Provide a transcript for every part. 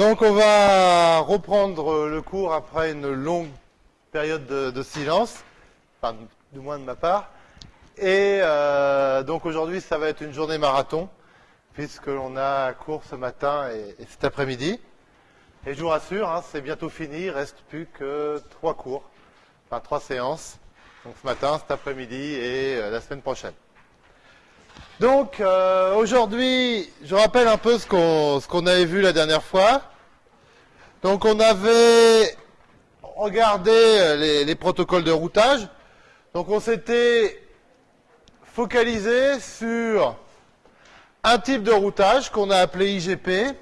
Donc on va reprendre le cours après une longue période de, silence, du moins de ma part. Et euh, donc aujourd'hui ça va être une journée marathon, puisque l'on a cours ce matin et, cet après-midi. Et je vous rassure, hein, c'est bientôt fini, il reste plus que trois cours, enfin trois séances. Donc ce matin, cet après-midi et euh, la semaine prochaine. Donc euh, aujourd'hui, je rappelle un peu ce qu'on avait vu la dernière fois. Donc on avait regardé euh, les, protocoles de routage. Donc on s'était focalisé sur un type de routage qu'on a appelé IGP,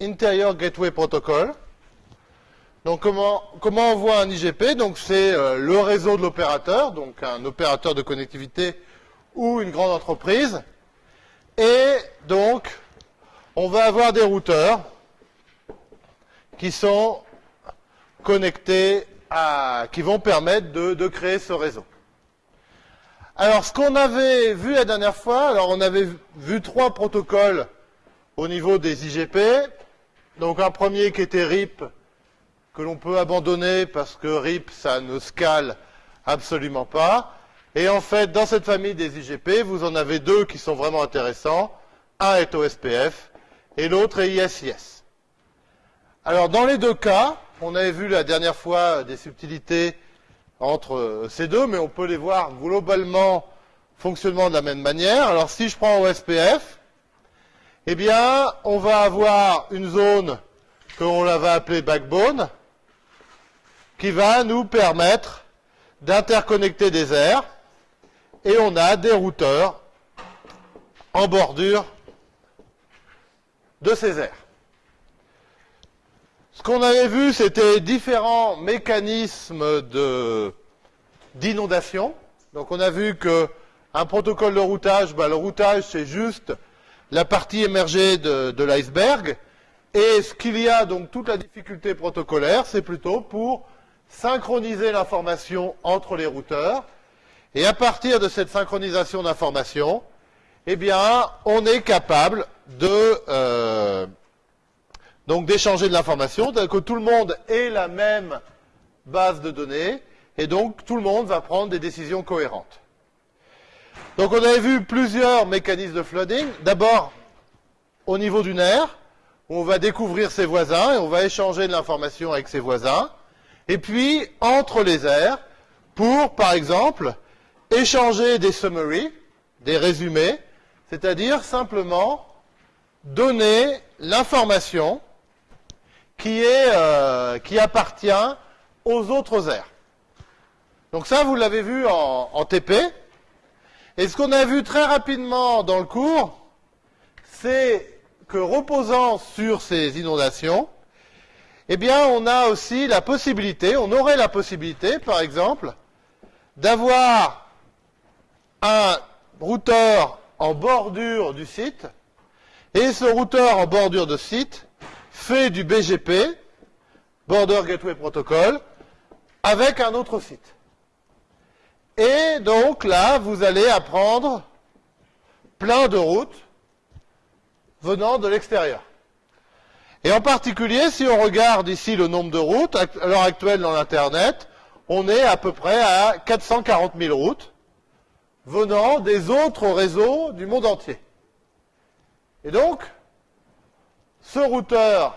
Interior Gateway Protocol. Donc comment, comment on voit un IGP Donc c'est euh, le réseau de l'opérateur, donc un opérateur de connectivité ou une grande entreprise. Et donc, on va avoir des routeurs qui sont connectés à, qui vont permettre de, de créer ce réseau. Alors, ce qu'on avait vu la dernière fois, alors on avait vu trois protocoles au niveau des IGP. Donc un premier qui était RIP, que l'on peut abandonner parce que RIP, ça ne scale absolument pas. Et en fait, dans cette famille des IGP, vous en avez deux qui sont vraiment intéressants. Un est OSPF et l'autre est ISIS. Alors, dans les deux cas, on avait vu la dernière fois des subtilités entre euh, ces deux, mais on peut les voir globalement fonctionnement de la même manière. Alors, si je prends OSPF, eh bien, on va avoir une zone que l'on va appeler backbone, qui va nous permettre d'interconnecter des aires et on a des routeurs en bordure de ces aires. Ce qu'on avait vu, c'était différents mécanismes d'inondation. Donc on a vu que un protocole de routage, bah, le routage c'est juste la partie émergée de l'iceberg. Et ce qu'il y a, donc toute la difficulté protocolaire, c'est plutôt pour synchroniser l'information entre les routeurs et à partir de cette synchronisation d'informations, eh bien, on est capable de euh, donc d'échanger de l'information, que tout le monde ait la même base de données, et donc tout le monde va prendre des décisions cohérentes. Donc on avait vu plusieurs mécanismes de flooding. D'abord, au niveau du nerf, où on va découvrir ses voisins et on va échanger de l'information avec ses voisins. Et puis, entre les aires, pour, par exemple, échanger des summaries, des résumés, c'est-à-dire simplement donner l'information qui, euh, appartient aux autres aires. Donc ça, vous l'avez vu en, en, TP. Et ce qu'on a vu très rapidement dans le cours, c'est que reposant sur ces inondations, eh bien, on a aussi la possibilité, on aurait la possibilité, par exemple, d'avoir un routeur en bordure du site, et ce routeur en bordure de site fait du BGP, Border Gateway Protocol, avec un autre site. Et donc là, vous allez apprendre plein de routes venant de l'extérieur. Et en particulier, si on regarde ici le nombre de routes, à l'heure actuelle dans l'Internet, on est à peu près à 440 000 routes venant des autres réseaux du monde entier. Et donc, ce routeur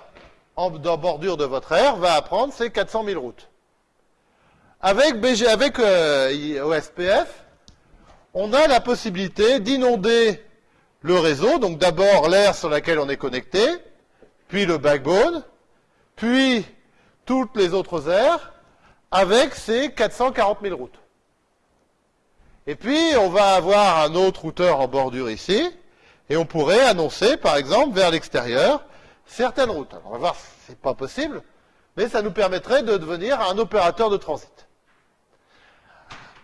en bordure de votre aire va apprendre ces 400 000 routes. Avec, BG, avec euh, OSPF, on a la possibilité d'inonder le réseau, donc d'abord l'aire sur laquelle on est connecté, puis le backbone, puis toutes les autres aires, avec ces 440 000 routes. Et puis, on va avoir un autre routeur en bordure ici, et on pourrait annoncer, par exemple, vers l'extérieur, certaines routes. Alors, on va voir, c'est pas possible, mais ça nous permettrait de devenir un opérateur de transit.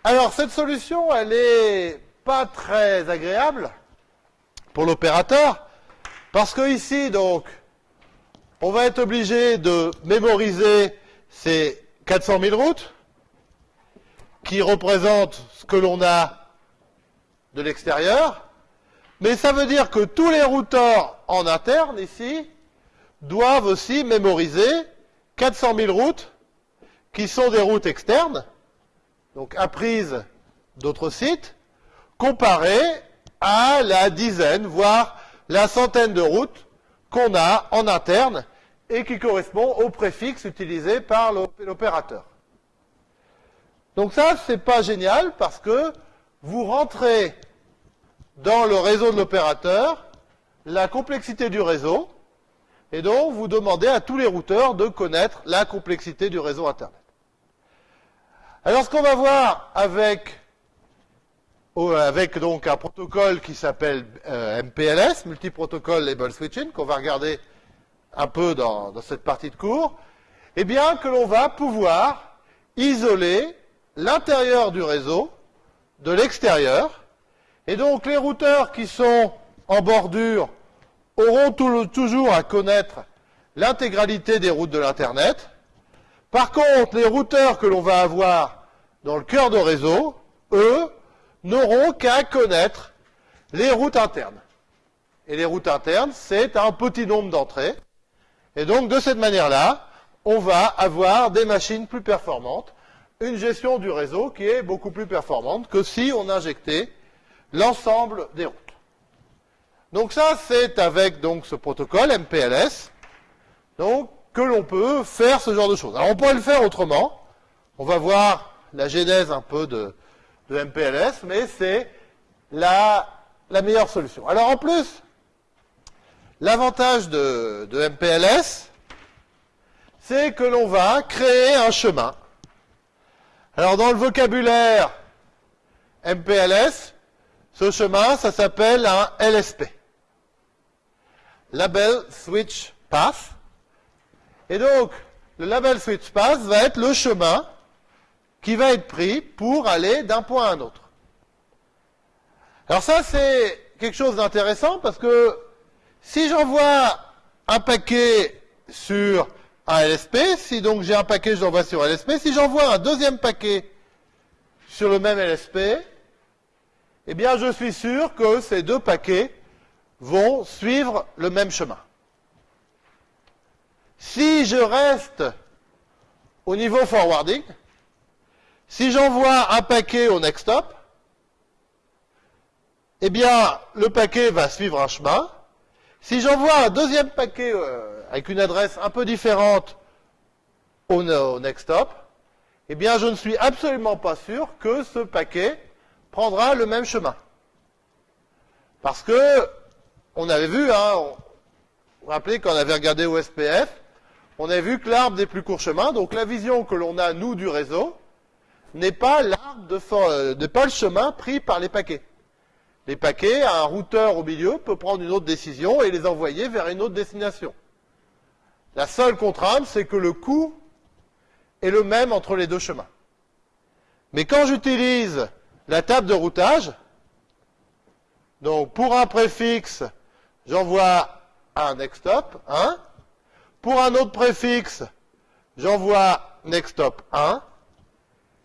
Alors, cette solution, elle est pas très agréable pour l'opérateur, parce que ici, donc, on va être obligé de mémoriser ces 400 000 routes, qui représentent ce que l'on a de l'extérieur, mais ça veut dire que tous les routeurs en interne ici doivent aussi mémoriser 400 000 routes qui sont des routes externes, donc apprises d'autres sites, comparées à la dizaine, voire la centaine de routes qu'on a en interne et qui correspond au préfixe utilisé par l'opérateur. Donc ça, c'est pas génial parce que vous rentrez dans le réseau de l'opérateur la complexité du réseau et donc vous demandez à tous les routeurs de connaître la complexité du réseau Internet. Alors ce qu'on va voir avec, avec donc un protocole qui s'appelle euh, MPLS, Multiprotocol Label Switching, qu'on va regarder un peu dans cette partie de cours, eh bien que l'on va pouvoir isoler l'intérieur du réseau de l'extérieur. Et donc les routeurs qui sont en bordure auront toujours à connaître l'intégralité des routes de l'Internet. Par contre, les routeurs que l'on va avoir dans le cœur de réseau, eux, n'auront qu'à connaître les routes internes. Et les routes internes, c'est un petit nombre d'entrées. Et donc, de cette manière-là, on va avoir des machines plus performantes une gestion du réseau qui est beaucoup plus performante que si on injectait l'ensemble des routes. Donc ça, c'est avec donc ce protocole MPLS donc, que l'on peut faire ce genre de choses. Alors on pourrait le faire autrement. On va voir la genèse un peu de, MPLS, mais c'est la, meilleure solution. Alors en plus, l'avantage de, de MPLS, c'est que l'on va créer un chemin alors dans le vocabulaire MPLS, ce chemin, ça s'appelle un LSP. Label Switch Path. Et donc, le Label Switch Path va être le chemin qui va être pris pour aller d'un point à un autre. Alors ça, c'est quelque chose d'intéressant parce que si j'envoie un paquet sur un LSP. Si donc j'ai un paquet, je l'envoie sur LSP. Si j'envoie un deuxième paquet sur le même LSP, eh bien je suis sûr que ces deux paquets vont suivre le même chemin. Si je reste au niveau forwarding, si j'envoie un paquet au next stop, eh bien le paquet va suivre un chemin. Si j'envoie un deuxième paquet euh, avec une adresse un peu différente au, next stop, eh bien, je ne suis absolument pas sûr que ce paquet prendra le même chemin. Parce que, on avait vu, hein, vous vous rappelez quand on avait regardé au SPF, on avait vu que l'arbre des plus courts chemins, donc la vision que l'on a, nous, du réseau, n'est pas l'arbre de, n'est pas le chemin pris par les paquets. Les paquets, un routeur au milieu peut prendre une autre décision et les envoyer vers une autre destination. La seule contrainte, c'est que le coût est le même entre les deux chemins. Mais quand j'utilise la table de routage, donc pour un préfixe, j'envoie un nextstop 1. Pour un autre préfixe, j'envoie nextstop 1.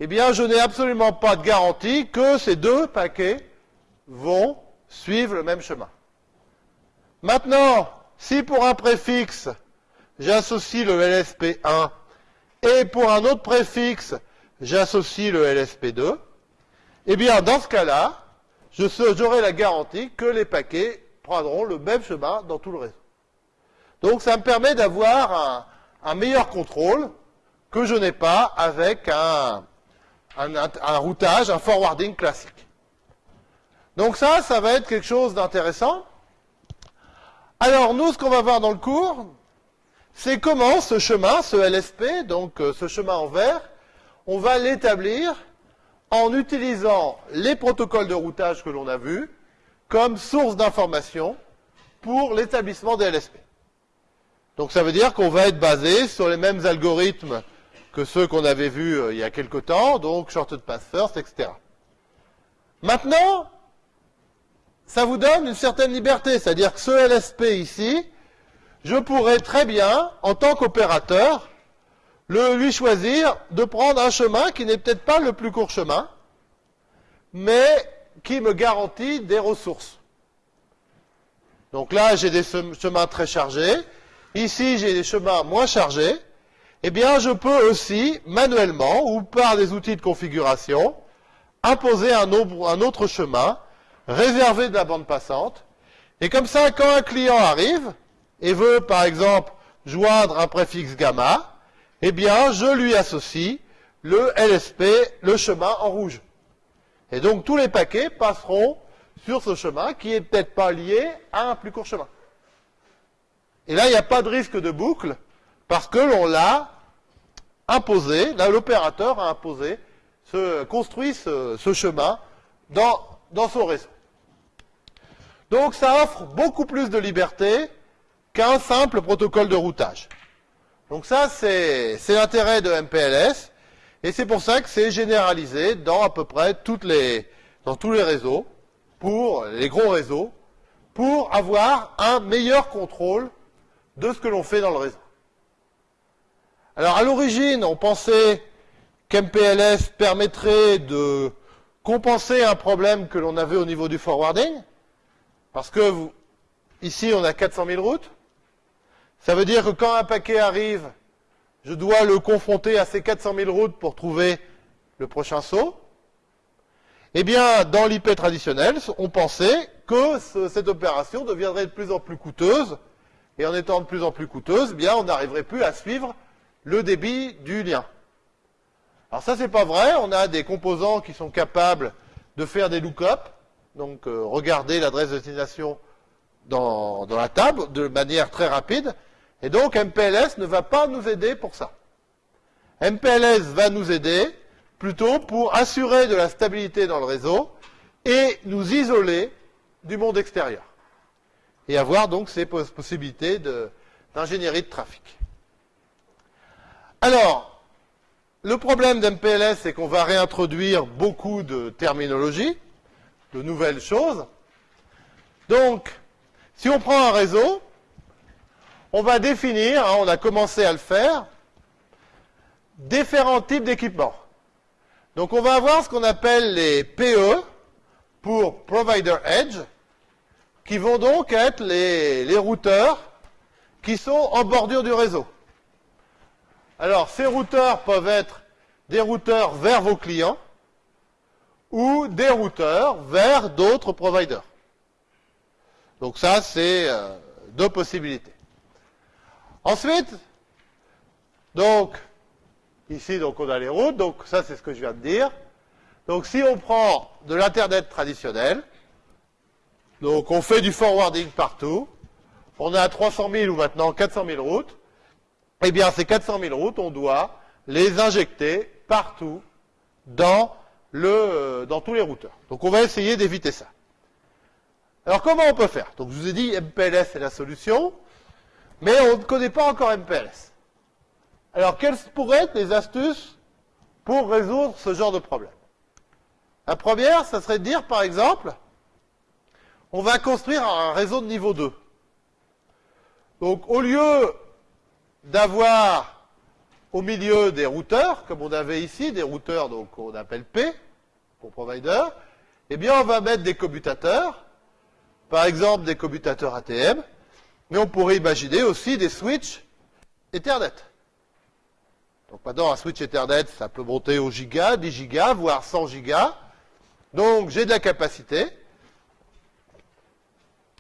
Eh bien, je n'ai absolument pas de garantie que ces deux paquets vont suivre le même chemin. Maintenant, si pour un préfixe, j'associe le LSP1 et pour un autre préfixe, j'associe le LSP2, eh bien, dans ce cas-là, j'aurai la garantie que les paquets prendront le même chemin dans tout le réseau. Donc, ça me permet d'avoir un, meilleur contrôle que je n'ai pas avec un, un, routage, un forwarding classique. Donc ça, ça va être quelque chose d'intéressant. Alors, nous, ce qu'on va voir dans le cours, c'est comment ce chemin, ce LSP, donc euh, ce chemin en vert, on va l'établir en utilisant les protocoles de routage que l'on a vus comme source d'information pour l'établissement des LSP. Donc ça veut dire qu'on va être basé sur les mêmes algorithmes que ceux qu'on avait vus euh, il y a quelque temps, donc shorted path first, etc. Maintenant, ça vous donne une certaine liberté, c'est-à-dire que ce LSP ici, je pourrais très bien, en tant qu'opérateur, lui choisir de prendre un chemin qui n'est peut-être pas le plus court chemin, mais qui me garantit des ressources. Donc là, j'ai des chemins très chargés. ici j'ai des chemins moins chargés, eh bien je peux aussi manuellement ou par des outils de configuration imposer un, autre chemin réservé de la bande passante. Et comme ça, quand un client arrive et veut par exemple joindre un préfixe gamma, eh bien je lui associe le LSP, le chemin en rouge. Et donc tous les paquets passeront sur ce chemin qui est peut-être pas lié à un plus court chemin. Et là, il n'y a pas de risque de boucle parce que l'on l'a imposé, là l'opérateur a imposé, ce, construit ce, chemin dans, dans son réseau. Donc ça offre beaucoup plus de liberté qu'un simple protocole de routage. Donc ça, c'est l'intérêt de MPLS, et c'est pour ça que c'est généralisé dans à peu près toutes les, dans tous les réseaux, pour les gros réseaux, pour avoir un meilleur contrôle de ce que l'on fait dans le réseau. Alors à l'origine, on pensait qu'MPLS permettrait de compenser un problème que l'on avait au niveau du forwarding, parce que vous, ici on a 400 000 routes, ça veut dire que quand un paquet arrive, je dois le confronter à ces 400 000 routes pour trouver le prochain saut. Eh bien, dans l'IP traditionnel, on pensait que cette opération deviendrait de plus en plus coûteuse, et en étant de plus en plus coûteuse, eh bien, on n'arriverait plus à suivre le débit du lien. Alors ça, c'est pas vrai. On a des composants qui sont capables de faire des lookups, donc euh, regarder l'adresse de destination dans, dans, la table de manière très rapide. Et donc MPLS ne va pas nous aider pour ça. MPLS va nous aider plutôt pour assurer de la stabilité dans le réseau et nous isoler du monde extérieur. Et avoir donc ces possibilités d'ingénierie de, trafic. Alors, le problème d'MPLS, c'est qu'on va réintroduire beaucoup de terminologie, de nouvelles choses. Donc, si on prend un réseau, on va définir, hein, on a commencé à le faire, différents types d'équipements. Donc on va avoir ce qu'on appelle les PE pour Provider Edge, qui vont donc être les, routeurs qui sont en bordure du réseau. Alors ces routeurs peuvent être des routeurs vers vos clients ou des routeurs vers d'autres providers. Donc ça, c'est euh, deux possibilités. Ensuite, donc, Ici, donc, on a les routes. Donc, ça, c'est ce que je viens de dire. Donc, si on prend de l'Internet traditionnel, donc on fait du forwarding partout, on a 300 000 ou maintenant 400 000 routes, eh bien, ces 400 000 routes, on doit les injecter partout dans, le, dans tous les routeurs. Donc, on va essayer d'éviter ça. Alors, comment on peut faire? Donc, je vous ai dit, MPLS est la solution, mais on ne connaît pas encore MPLS. Alors, quelles pourraient être les astuces pour résoudre ce genre de problème? La première, ça serait de dire, par exemple, on va construire un réseau de niveau 2. Donc, au lieu d'avoir au milieu des routeurs, comme on avait ici, des routeurs donc qu'on appelle P, pour provider, eh bien, on va mettre des commutateurs, par exemple des commutateurs ATM, mais on pourrait imaginer aussi des switches Ethernet. Donc maintenant, un switch Ethernet, ça peut monter au giga, 10 gigas, voire 100 gigas. Donc j'ai de la capacité.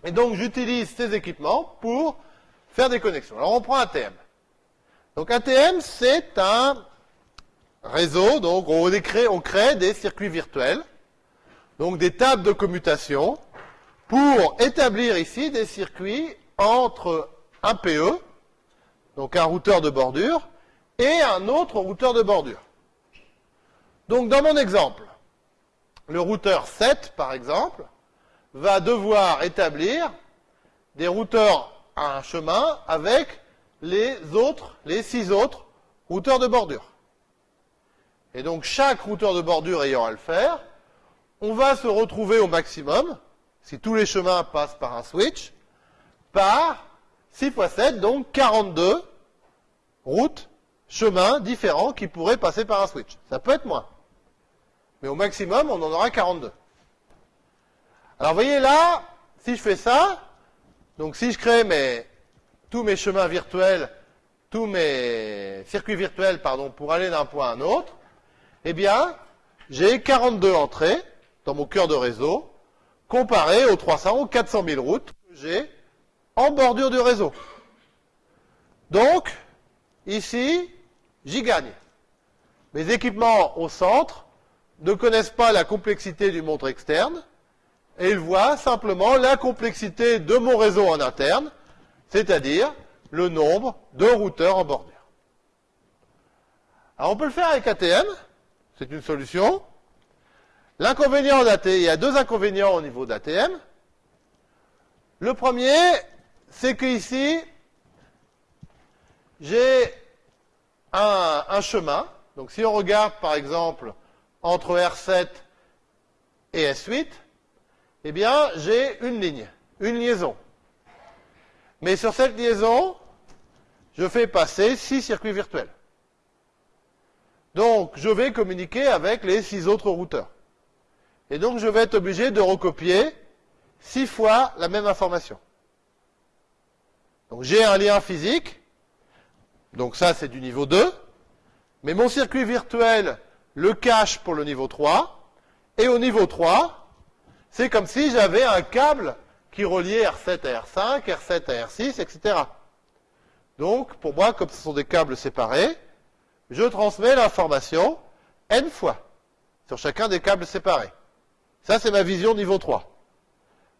Et donc j'utilise ces équipements pour faire des connexions. Alors on prend ATM. Donc ATM, c'est un réseau, donc on crée, on crée des circuits virtuels, donc des tables de commutation, pour établir ici des circuits entre un PE, donc un routeur de bordure, et un autre routeur de bordure. Donc dans mon exemple, le routeur 7, par exemple, va devoir établir des routeurs à un chemin avec les autres, les six autres routeurs de bordure. Et donc chaque routeur de bordure ayant à le faire, on va se retrouver au maximum, si tous les chemins passent par un switch, par 6 x 7, donc 42 routes chemins différents qui pourraient passer par un switch. Ça peut être moins. Mais au maximum, on en aura 42. Alors, vous voyez là, si je fais ça, donc si je crée tous mes chemins virtuels, tous mes circuits virtuels, pardon, pour aller d'un point à un autre, eh bien, j'ai 42 entrées dans mon cœur de réseau, comparé aux 300 ou 400 000 routes que j'ai en bordure du réseau. Donc, ici, j'y gagne. Mes équipements au centre ne connaissent pas la complexité du montre externe, et ils voient simplement la complexité de mon réseau en interne, c'est-à-dire le nombre de routeurs en bordure. Alors on peut le faire avec ATM, c'est une solution. L'inconvénient d'ATM, il y a deux inconvénients au niveau d'ATM. Le premier, c'est que ici, j'ai un, un, chemin. Donc si on regarde par exemple entre R7 et S8, eh bien j'ai une ligne, une liaison. Mais sur cette liaison, je fais passer six circuits virtuels. Donc, je vais communiquer avec les six autres routeurs. Et donc, je vais être obligé de recopier six fois la même information. Donc, j'ai un lien physique. Donc, ça, c'est du niveau 2. Mais mon circuit virtuel le cache pour le niveau 3. Et au niveau 3, c'est comme si j'avais un câble qui reliait R7 à R5, R7 à R6, etc. Donc, pour moi, comme ce sont des câbles séparés, je transmets l'information n fois sur chacun des câbles séparés. Ça, c'est ma vision niveau 3.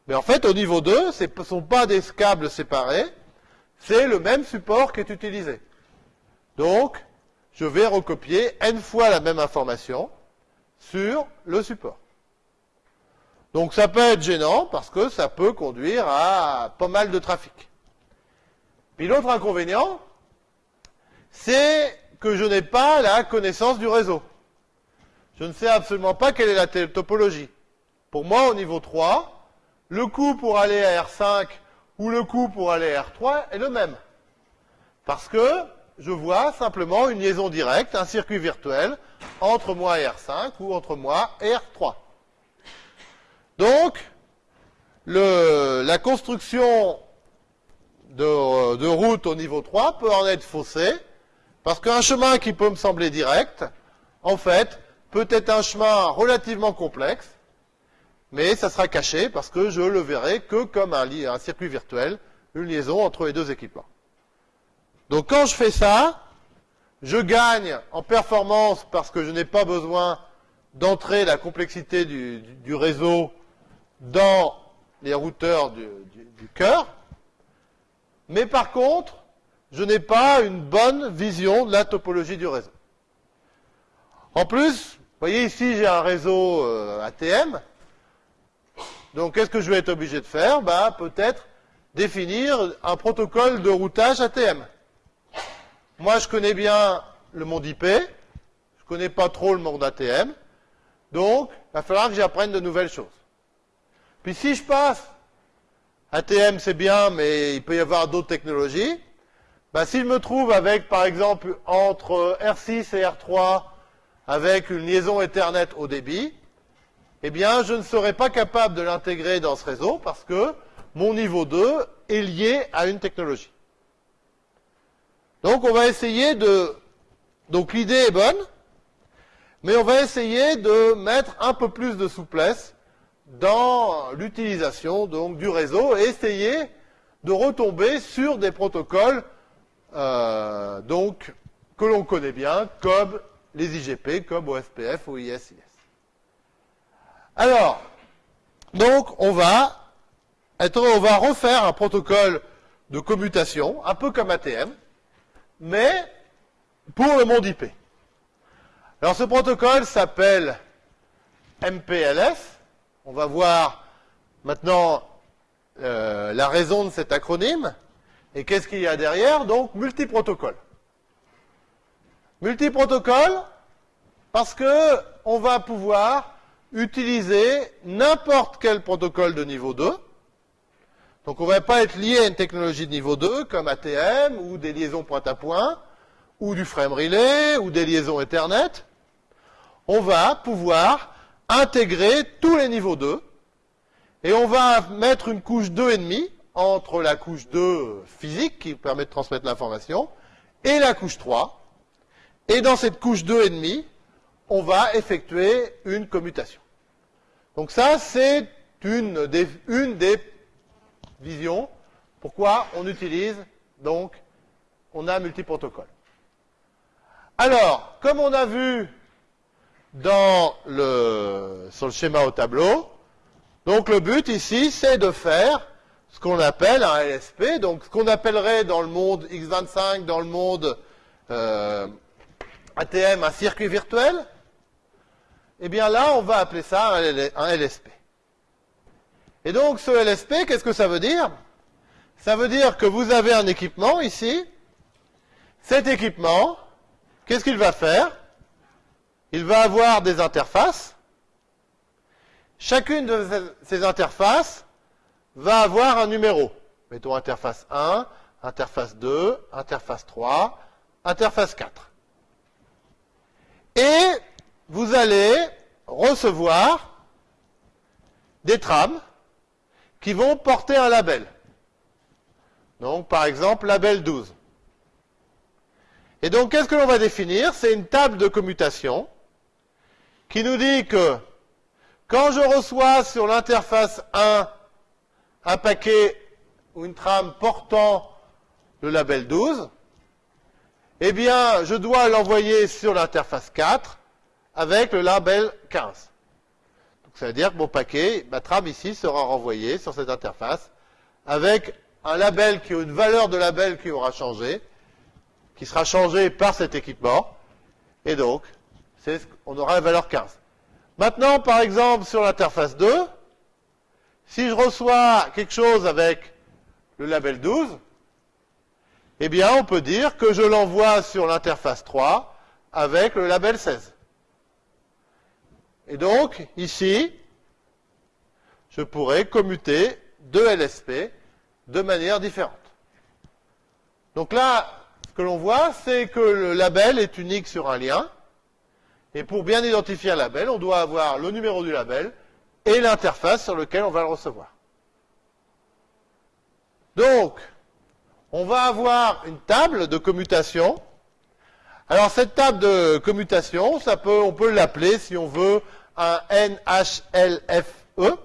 Mais en fait, au niveau 2, ce ne sont pas des câbles séparés, c'est le même support qui est utilisé. Donc, je vais recopier n fois la même information sur le support. Donc ça peut être gênant parce que ça peut conduire à pas mal de trafic. Puis l'autre inconvénient, c'est que je n'ai pas la connaissance du réseau. Je ne sais absolument pas quelle est la topologie. Pour moi, au niveau 3, le coût pour aller à R5 ou le coût pour aller à R3 est le même. Parce que je vois simplement une liaison directe, un circuit virtuel, entre moi et R5 ou entre moi et R3. Donc, la construction de, de, route au niveau 3 peut en être faussée, parce qu'un chemin qui peut me sembler direct, en fait, peut être un chemin relativement complexe, mais ça sera caché parce que je le verrai que comme un, circuit virtuel, une liaison entre les deux équipements. Donc quand je fais ça, je gagne en performance parce que je n'ai pas besoin d'entrer la complexité du, réseau dans les routeurs du, du cœur. Mais par contre, je n'ai pas une bonne vision de la topologie du réseau. En plus, vous voyez ici, j'ai un réseau euh, ATM. Donc, qu'est-ce que je vais être obligé de faire? Bah, Peut-être définir un protocole de routage ATM. Moi, je connais bien le monde IP. Je connais pas trop le monde ATM. Donc, il va falloir que j'apprenne de nouvelles choses. Puis si je passe, ATM c'est bien, mais il peut y avoir d'autres technologies. Ben, S'il me trouve avec, par exemple, entre R6 et R3, avec une liaison Ethernet au débit, eh bien, je ne serai pas capable de l'intégrer dans ce réseau parce que mon niveau 2 est lié à une technologie. Donc, on va essayer de... Donc, l'idée est bonne, mais on va essayer de mettre un peu plus de souplesse dans l'utilisation donc du réseau et essayer de retomber sur des protocoles euh, donc, que l'on connaît bien, comme les IGP, comme OSPF ou ISIS. Alors, donc, on va, on va refaire un protocole de commutation, un peu comme ATM, mais pour le monde IP. Alors, ce protocole s'appelle MPLS. On va voir maintenant euh, la raison de cet acronyme. Et qu'est-ce qu'il y a derrière Donc, multiprotocole. Multiprotocole, parce que on va pouvoir utiliser n'importe quel protocole de niveau 2. Donc, on ne va pas être lié à une technologie de niveau 2, comme ATM, ou des liaisons point-à-point, ou du frame relay, ou des liaisons Ethernet. On va pouvoir intégrer tous les niveaux 2, et on va mettre une couche 2,5 entre la couche 2 physique qui permet de transmettre l'information et la couche 3. Et dans cette couche 2,5, on va effectuer une commutation. Donc ça, c'est une des, visions. Pourquoi on utilise, donc, on a multiprotocole. Alors, comme on a vu dans le, sur le schéma au tableau, donc le but ici, c'est de faire ce qu'on appelle un LSP, donc ce qu'on appellerait dans le monde x25, dans le monde euh, ATM, un circuit virtuel, eh bien là, on va appeler ça un LSP. Et donc, ce LSP, qu'est-ce que ça veut dire? Ça veut dire que vous avez un équipement ici. Cet équipement, qu'est-ce qu'il va faire? Il va avoir des interfaces. Chacune de ces interfaces va avoir un numéro. Mettons interface 1, interface 2, interface 3, interface 4. Et vous allez recevoir des trames qui vont porter un label. Donc, par exemple, label 12. Et donc, qu'est-ce que l'on va définir? C'est une table de commutation qui nous dit que quand je reçois sur l'interface 1 un paquet ou une trame portant le label 12, eh bien, je dois l'envoyer sur l'interface 4 avec le label 15. Ça veut dire que mon paquet, ma trame ici, sera renvoyée sur cette interface avec un label qui a une valeur de label qui aura changé, qui sera changé par cet équipement. Et donc, on aura la valeur 15. Maintenant, par exemple, sur l'interface 2, si je reçois quelque chose avec le label 12, eh bien, on peut dire que je l'envoie sur l'interface 3 avec le label 16. Et donc, ici, je pourrais commuter deux LSP de manière différente. Donc là, ce que l'on voit, c'est que le label est unique sur un lien. Et pour bien identifier un label, on doit avoir le numéro du label et l'interface sur laquelle on va le recevoir. Donc, on va avoir une table de commutation. Alors cette table de commutation, ça peut, on peut l'appeler, si on veut, un NHLFE.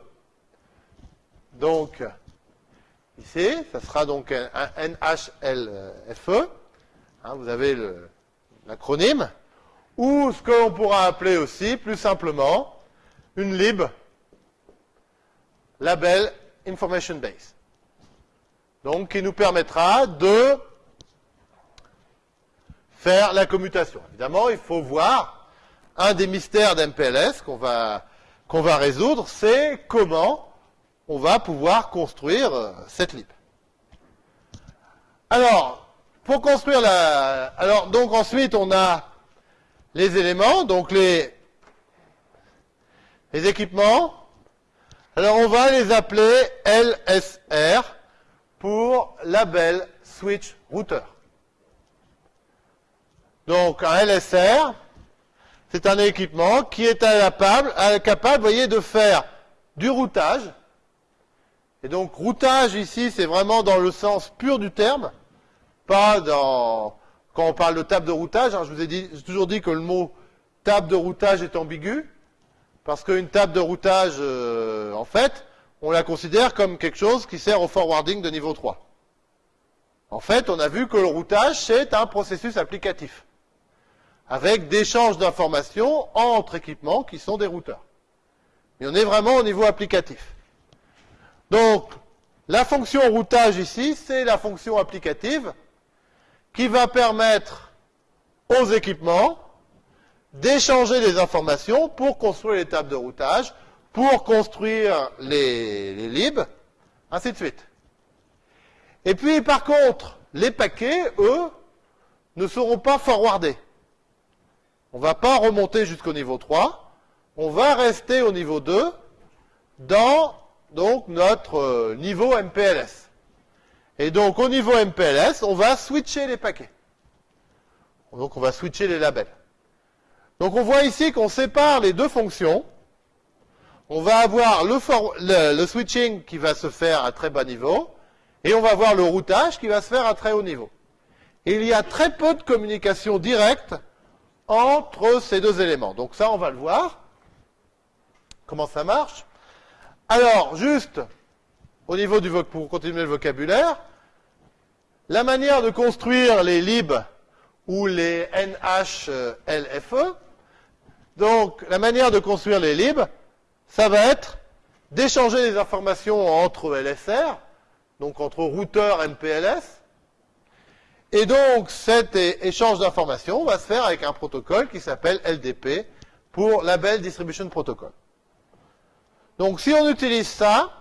Donc, ici, ça sera donc un, NHLFE. Hein, vous avez l'acronyme. Ou ce que l'on pourra appeler aussi, plus simplement, une lib, label information base. Donc, qui nous permettra de faire la commutation. Évidemment, il faut voir un des mystères d'MPLS qu'on va, qu'on va résoudre, c'est comment on va pouvoir construire euh, cette lib. Alors, pour construire la... Alors, donc ensuite, on a les éléments, donc les, les équipements. Alors, on va les appeler LSR pour Label Switch Router. Donc, un LSR, c'est un équipement qui est capable, de faire du routage. Et donc, routage ici, c'est vraiment dans le sens pur du terme, pas dans... Quand on parle de table de routage, hein, je vous ai, toujours dit que le mot table de routage est ambigu, parce qu'une table de routage, euh, en fait, on la considère comme quelque chose qui sert au forwarding de niveau 3. En fait, on a vu que le routage, c'est un processus applicatif avec d'échanges d'informations entre équipements qui sont des routeurs. Mais on est vraiment au niveau applicatif. Donc, la fonction routage ici, c'est la fonction applicative qui va permettre aux équipements d'échanger des informations pour construire les tables de routage, pour construire les, les libs, ainsi de suite. Et puis, par contre, les paquets, eux, ne seront pas forwardés. On ne va pas remonter jusqu'au niveau 3. On va rester au niveau 2 dans donc, notre euh, niveau MPLS. Et donc, au niveau MPLS, on va switcher les paquets. Donc, on va switcher les labels. Donc, on voit ici qu'on sépare les deux fonctions. On va avoir le, le, switching qui va se faire à très bas niveau. Et on va voir le routage qui va se faire à très haut niveau. il y a très peu de communication directe entre ces deux éléments. Donc ça, on va le voir. Comment ça marche? Alors, juste au niveau du vocabulaire, la manière de construire les lib ou les NHLFE, donc la manière de construire les lib, ça va être d'échanger des informations entre LSR, donc entre routeur MPLS, et donc cet échange d'informations va se faire avec un protocole qui s'appelle LDP pour Label Distribution Protocol. Donc si on utilise ça,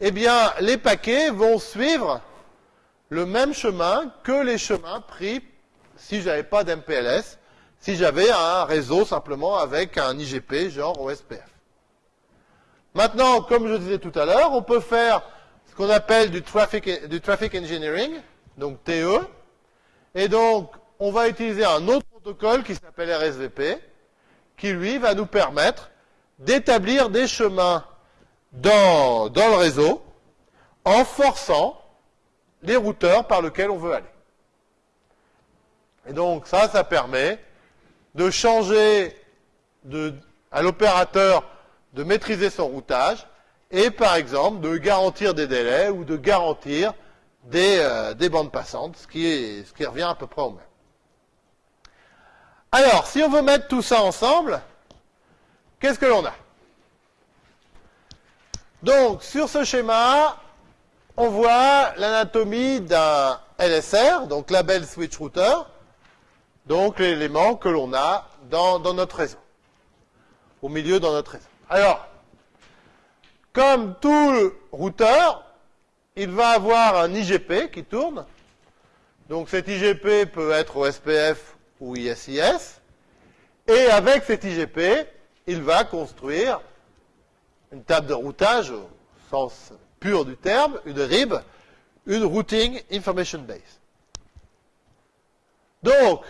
eh bien les paquets vont suivre le même chemin que les chemins pris si je n'avais pas d'MPLS, si j'avais un réseau simplement avec un IGP genre OSPF. Maintenant, comme je disais tout à l'heure, on peut faire ce qu'on appelle du traffic, du traffic engineering, donc TE, et donc on va utiliser un autre protocole qui s'appelle RSVP, qui lui va nous permettre d'établir des chemins dans, le réseau en forçant les routeurs par lesquels on veut aller. Et donc ça, ça permet de changer à l'opérateur de maîtriser son routage et par exemple de garantir des délais ou de garantir des, euh, des bandes passantes, ce qui, est, ce qui revient à peu près au même. Alors, si on veut mettre tout ça ensemble, qu'est-ce que l'on a? Donc, sur ce schéma, on voit l'anatomie d'un LSR, donc Label Switch Router, donc l'élément que l'on a dans, notre réseau, au milieu dans notre réseau. Alors, comme tout routeur, il va avoir un IGP qui tourne. Donc cet IGP peut être au SPF ou ISIS. Et avec cet IGP, il va construire une table de routage au sens pur du terme, une RIB, une Routing Information Base. Donc,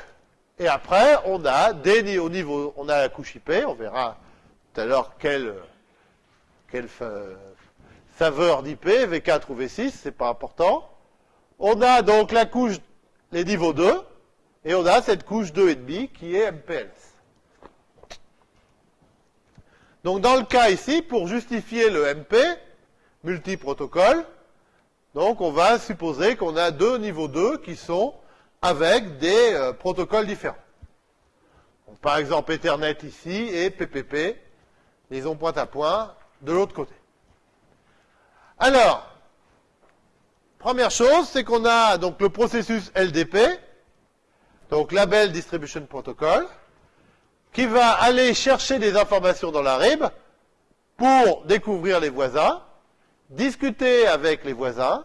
et après, on a des, au niveau, on a la couche IP, on verra tout à l'heure quelle saveur d'IP, V4 ou V6, c'est pas important. On a donc la couche, les niveaux 2, et on a cette couche 2,5 qui est MPLS. Donc dans le cas ici, pour justifier le MP, multiprotocole. Donc on va supposer qu'on a deux niveaux 2 qui sont avec des euh, protocoles différents. par exemple Ethernet ici et PPP, liaison point à point, de l'autre côté. Alors, première chose, c'est qu'on a donc le processus LDP, donc Label Distribution Protocol, qui va aller chercher des informations dans la RIB pour découvrir les voisins, discuter avec les voisins,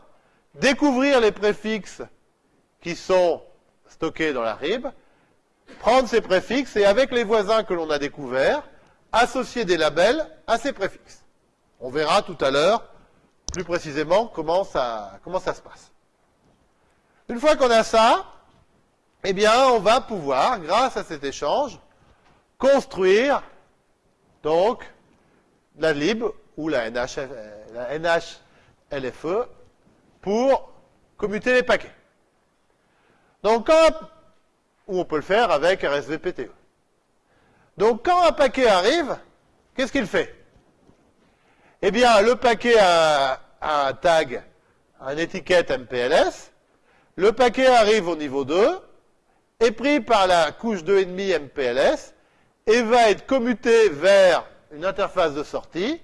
découvrir les préfixes qui sont stockés dans la RIB, prendre ces préfixes et avec les voisins que l'on a découverts, associer des labels à ces préfixes. On verra tout à l'heure plus précisément comment ça, comment ça se passe. Une fois qu'on a ça, eh bien, on va pouvoir, grâce à cet échange, construire donc la lib ou la, NH, la NHLFE pour commuter les paquets. Donc, quand, ou on peut le faire avec RSVPTE. Donc, quand un paquet arrive, qu'est-ce qu'il fait? Eh bien, le paquet a, un tag, une étiquette MPLS. Le paquet arrive au niveau 2, est pris par la couche 2,5 MPLS et va être commuté vers une interface de sortie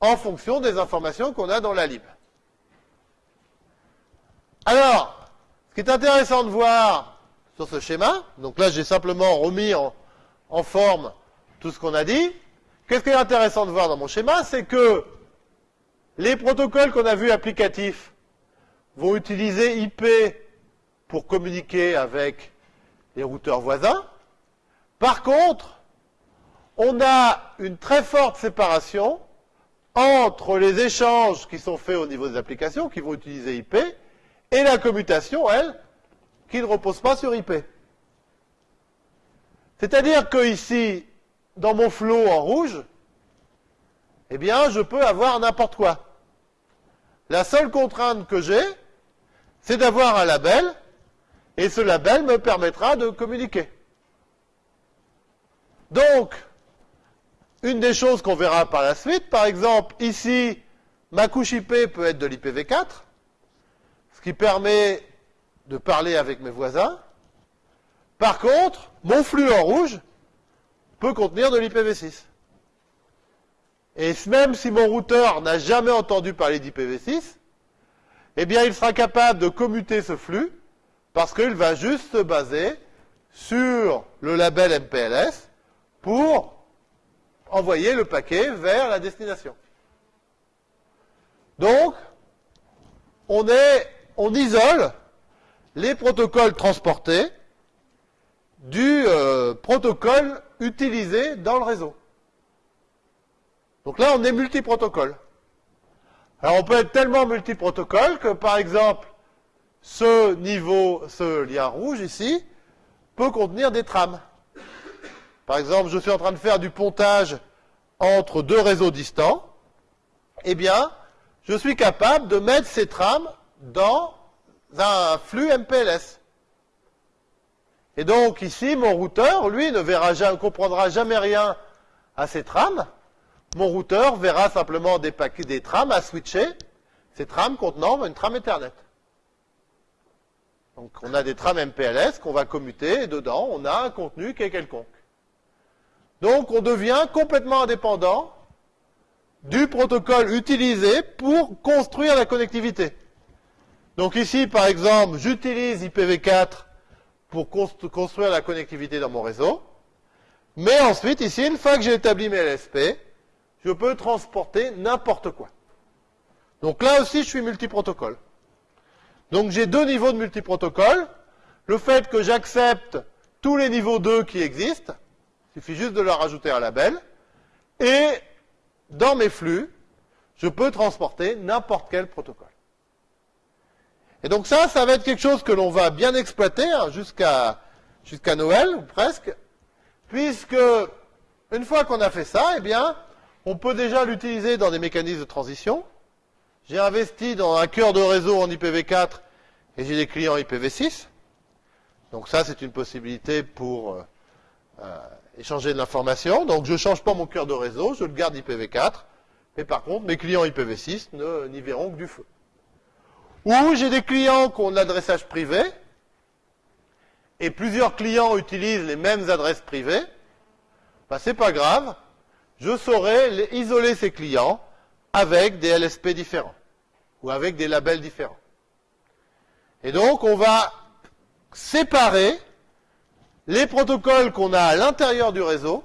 en fonction des informations qu'on a dans la lib. Alors, ce qui est intéressant de voir sur ce schéma, donc là j'ai simplement remis en, forme tout ce qu'on a dit, qu'est-ce qui est intéressant de voir dans mon schéma, c'est que les protocoles qu'on a vus applicatifs vont utiliser IP pour communiquer avec les routeurs voisins. Par contre, on a une très forte séparation entre les échanges qui sont faits au niveau des applications, qui vont utiliser IP, et la commutation, elle, qui ne repose pas sur IP. C'est-à-dire que ici, dans mon flow en rouge, eh bien, je peux avoir n'importe quoi. La seule contrainte que j'ai, c'est d'avoir un label, et ce label me permettra de communiquer. Donc, une des choses qu'on verra par la suite, par exemple, ici, ma couche IP peut être de l'IPv4, ce qui permet de parler avec mes voisins. Par contre, mon flux en rouge peut contenir de l'IPv6. Et même si mon routeur n'a jamais entendu parler d'IPv6, eh bien, il sera capable de commuter ce flux parce qu'il va juste se baser sur le label MPLS pour envoyer le paquet vers la destination. Donc, on, est, on isole les protocoles transportés du euh, protocole utilisé dans le réseau. Donc là, on est multiprotocole. Alors on peut être tellement multiprotocole que, par exemple, ce niveau, ce lien rouge ici, peut contenir des trames. Par exemple, je suis en train de faire du pontage entre deux réseaux distants. Eh bien, je suis capable de mettre ces trames dans un flux MPLS. Et donc ici, mon routeur, lui, ne verra jamais, comprendra jamais rien à ces trames. Mon routeur verra simplement des des trames à switcher, ces trames contenant une trame Ethernet. Donc on a des trames MPLS qu'on va commuter et dedans on a un contenu qui est quelconque. Donc on devient complètement indépendant du protocole utilisé pour construire la connectivité. Donc ici, par exemple, j'utilise IPv4 pour construire la connectivité dans mon réseau. Mais ensuite, ici, une fois que j'ai établi mes LSP, je peux transporter n'importe quoi. Donc là aussi, je suis multiprotocole. Donc j'ai deux niveaux de multiprotocole. Le fait que j'accepte tous les niveaux 2 qui existent, il suffit juste de leur ajouter un label, et dans mes flux, je peux transporter n'importe quel protocole. Et donc ça, ça va être quelque chose que l'on va bien exploiter hein, jusqu'à Noël, ou presque, puisque une fois qu'on a fait ça, eh bien, on peut déjà l'utiliser dans des mécanismes de transition. J'ai investi dans un cœur de réseau en IPv4 et j'ai des clients IPv6. Donc ça, c'est une possibilité pour euh, euh, échanger de l'information. Donc je ne change pas mon cœur de réseau, je le garde IPv4. Mais par contre, mes clients IPv6 n'y verront que du feu. Ou j'ai des clients qui ont de l'adressage privé, et plusieurs clients utilisent les mêmes adresses privées, ben, c'est pas grave, je saurai isoler ces clients avec des LSP différents, ou avec des labels différents. Et donc, on va séparer les protocoles qu'on a à l'intérieur du réseau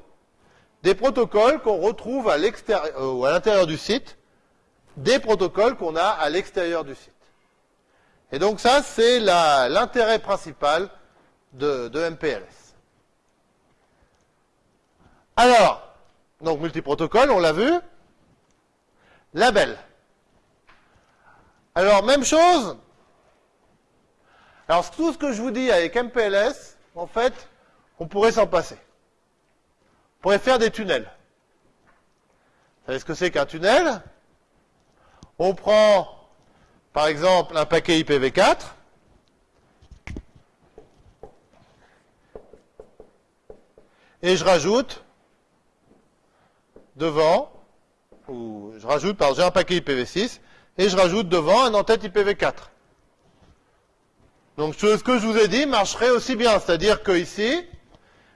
des protocoles qu'on retrouve à euh, à l'intérieur du site, des protocoles qu'on a à l'extérieur du site. Et donc ça, c'est l'intérêt principal de, MPLS. Alors, donc multiprotocole, on l'a vu. Label. Alors, même chose. Alors, tout ce que je vous dis avec MPLS, en fait, on pourrait s'en passer. On pourrait faire des tunnels. Vous savez ce que c'est qu'un tunnel? On prend par exemple un paquet IPv4, et je rajoute devant, ou je rajoute, par j'ai un paquet IPv6, et je rajoute devant un en-tête IPv4. Donc ce que je vous ai dit marcherait aussi bien, c'est-à-dire que ici,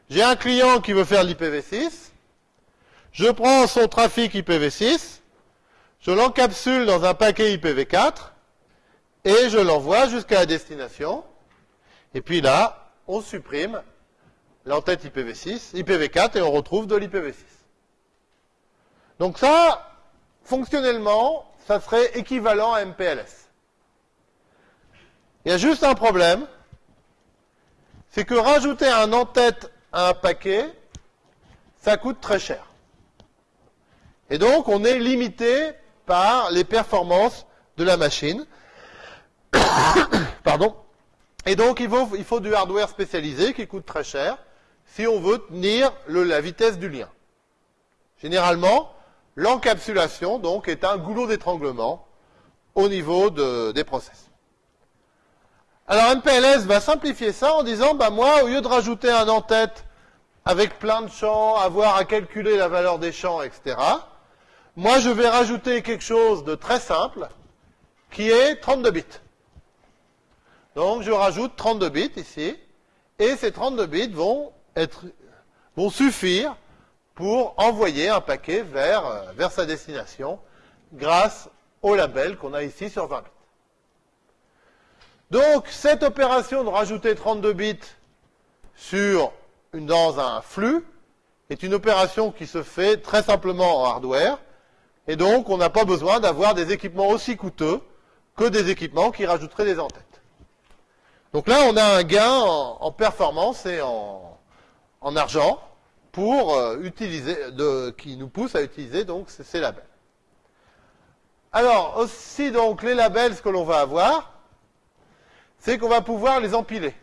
j'ai un client qui veut faire l'IPv6, je prends son trafic IPv6, je l'encapsule dans un paquet IPv4, et je l'envoie jusqu'à la destination. Et puis là, on supprime l'entête IPv6, IPv4 et on retrouve de l'IPv6. Donc ça, fonctionnellement, ça serait équivalent à MPLS. Il y a juste un problème, c'est que rajouter un en-tête à un paquet, ça coûte très cher. Et donc, on est limité par les performances de la machine. Pardon. Et donc, il faut, du hardware spécialisé qui coûte très cher si on veut tenir la vitesse du lien. Généralement, l'encapsulation, donc, est un goulot d'étranglement au niveau de- des process. Alors MPLS va simplifier ça en disant, bah moi, au lieu de rajouter un en-tête avec plein de champs, avoir à calculer la valeur des champs, etc., moi je vais rajouter quelque chose de très simple, qui est 32 bits. Donc je rajoute 32 bits ici, et ces 32 bits vont, suffire pour envoyer un paquet vers, euh, vers sa destination grâce au label qu'on a ici sur 20 bits. Donc cette opération de rajouter 32 bits dans un flux est une opération qui se fait très simplement en hardware, et donc on n'a pas besoin d'avoir des équipements aussi coûteux que des équipements qui rajouteraient des entêtes. Donc là, on a un gain en, performance et en, en argent pour euh, utiliser, qui nous pousse à utiliser donc ces, labels. Alors aussi donc les labels, ce que l'on va avoir, c'est qu'on va pouvoir les empiler.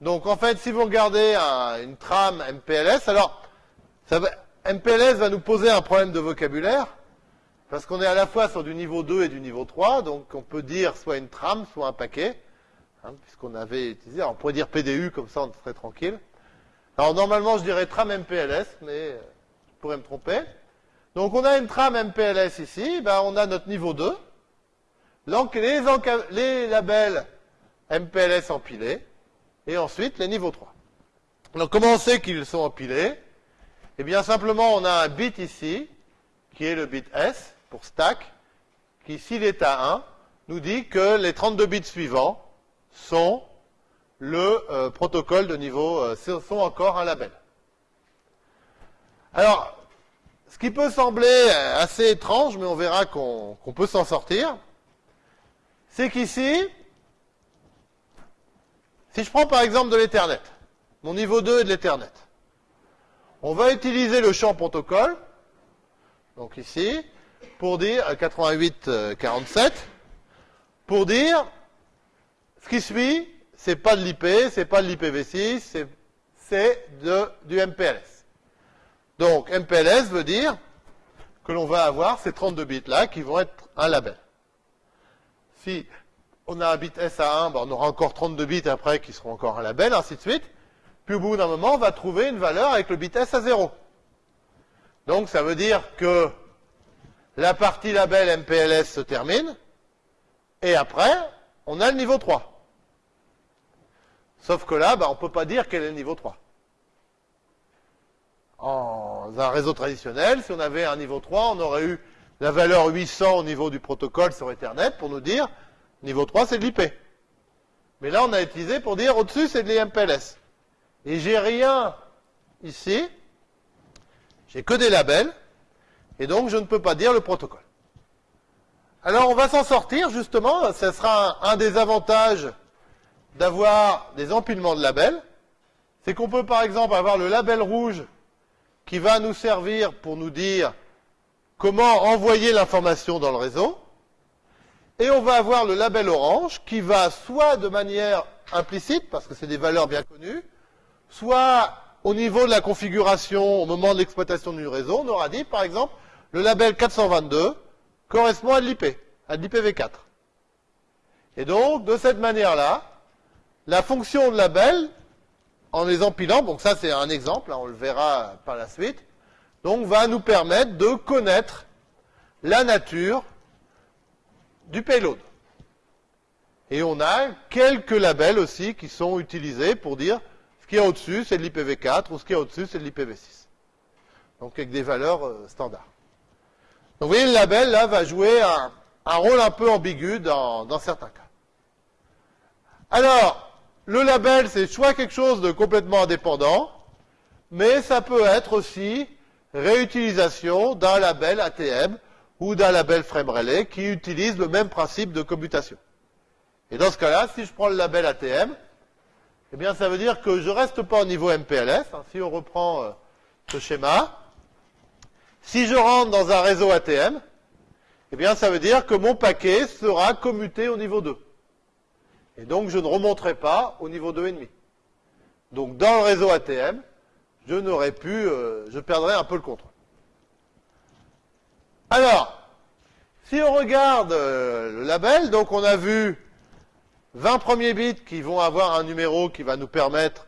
Donc en fait, si vous regardez un- une trame MPLS, alors MPLS va nous poser un problème de vocabulaire, parce qu'on est à la fois sur du niveau 2 et du niveau 3, donc on peut dire soit une trame, soit un paquet, hein, puisqu'on avait utilisé, alors on pourrait dire PDU, comme ça on serait tranquille. Alors normalement je dirais trame MPLS, mais euh, je pourrais me tromper. Donc on a une trame MPLS ici, ben, on a notre niveau 2, donc les, les labels MPLS empilés, et ensuite les niveaux 3. Donc comment on sait qu'ils sont empilés? Eh bien simplement on a un bit ici, qui est le bit S pour stack, qui s'il est à 1, nous dit que les 32 bits suivants sont le euh, protocole de niveau, euh, sont encore un label. Alors, ce qui peut sembler euh, assez étrange, mais on verra qu'on peut s'en sortir, c'est qu'ici, si je prends par exemple de l'Ethernet, mon niveau 2 est de l'Ethernet, on va utiliser le champ protocole, donc ici, pour dire euh, 88-47, pour dire ce qui suit, c'est pas de l'IP, c'est pas de l'IPv6, c'est- du MPLS. Donc MPLS veut dire que l'on va avoir ces 32 bits là qui vont être un label. Si on a un bit S à 1, ben, on aura encore 32 bits après qui seront encore un label, ainsi de suite. Puis au bout d'un moment, on va trouver une valeur avec le bit S à 0. Donc ça veut dire que la partie label MPLS se termine, et après, on a le niveau 3. Sauf que là, ben, on ne peut pas dire quel est le niveau 3. En un réseau traditionnel, si on avait un niveau 3, on aurait eu la valeur 800 au niveau du protocole sur Ethernet pour nous dire niveau 3 c'est de l'IP. Mais là on a utilisé pour dire au-dessus c'est de l'IMPLS. Et j'ai rien ici, j'ai que des labels, et donc je ne peux pas dire le protocole. Alors on va s'en sortir justement, ce sera un, un des avantages d'avoir des empilements de labels, c'est qu'on peut par exemple avoir le label rouge qui va nous servir pour nous dire comment envoyer l'information dans le réseau. Et on va avoir le label orange qui va soit de manière implicite, parce que c'est des valeurs bien connues, soit au niveau de la configuration au moment de l'exploitation du réseau, on aura dit par exemple le label 422 correspond à de l'IP, à de l'IPv4. Et donc, de cette manière-là, la fonction de label en les empilant, donc ça c'est un exemple, hein, on le verra par la suite, donc va nous permettre de connaître la nature du payload. Et on a quelques labels aussi qui sont utilisés pour dire ce qu'il y a au-dessus c'est de l'IPv4 ou ce qu'il y a au-dessus c'est de l'IPv6. Donc avec des valeurs euh, standards. Donc vous voyez le label là va jouer un, un rôle un peu ambigu dans, dans certains cas. Alors, le label, c'est soit quelque chose de complètement indépendant, mais ça peut être aussi réutilisation d'un label ATM ou d'un label frame relay qui utilise le même principe de commutation. Et dans ce cas-là, si je prends le label ATM, eh bien, ça veut dire que je reste pas au niveau MPLS. hein. si on reprend euh, ce schéma, si je rentre dans un réseau ATM, eh ça veut dire que mon paquet sera commuté au niveau 2. Et donc, je ne remonterai pas au niveau 2,5. Donc, dans le réseau ATM, je n'aurais pu, euh, je perdrais un peu le contrôle. Alors, Si on regarde euh, le label, on a vu 20 premiers bits qui vont avoir un numéro qui va nous permettre,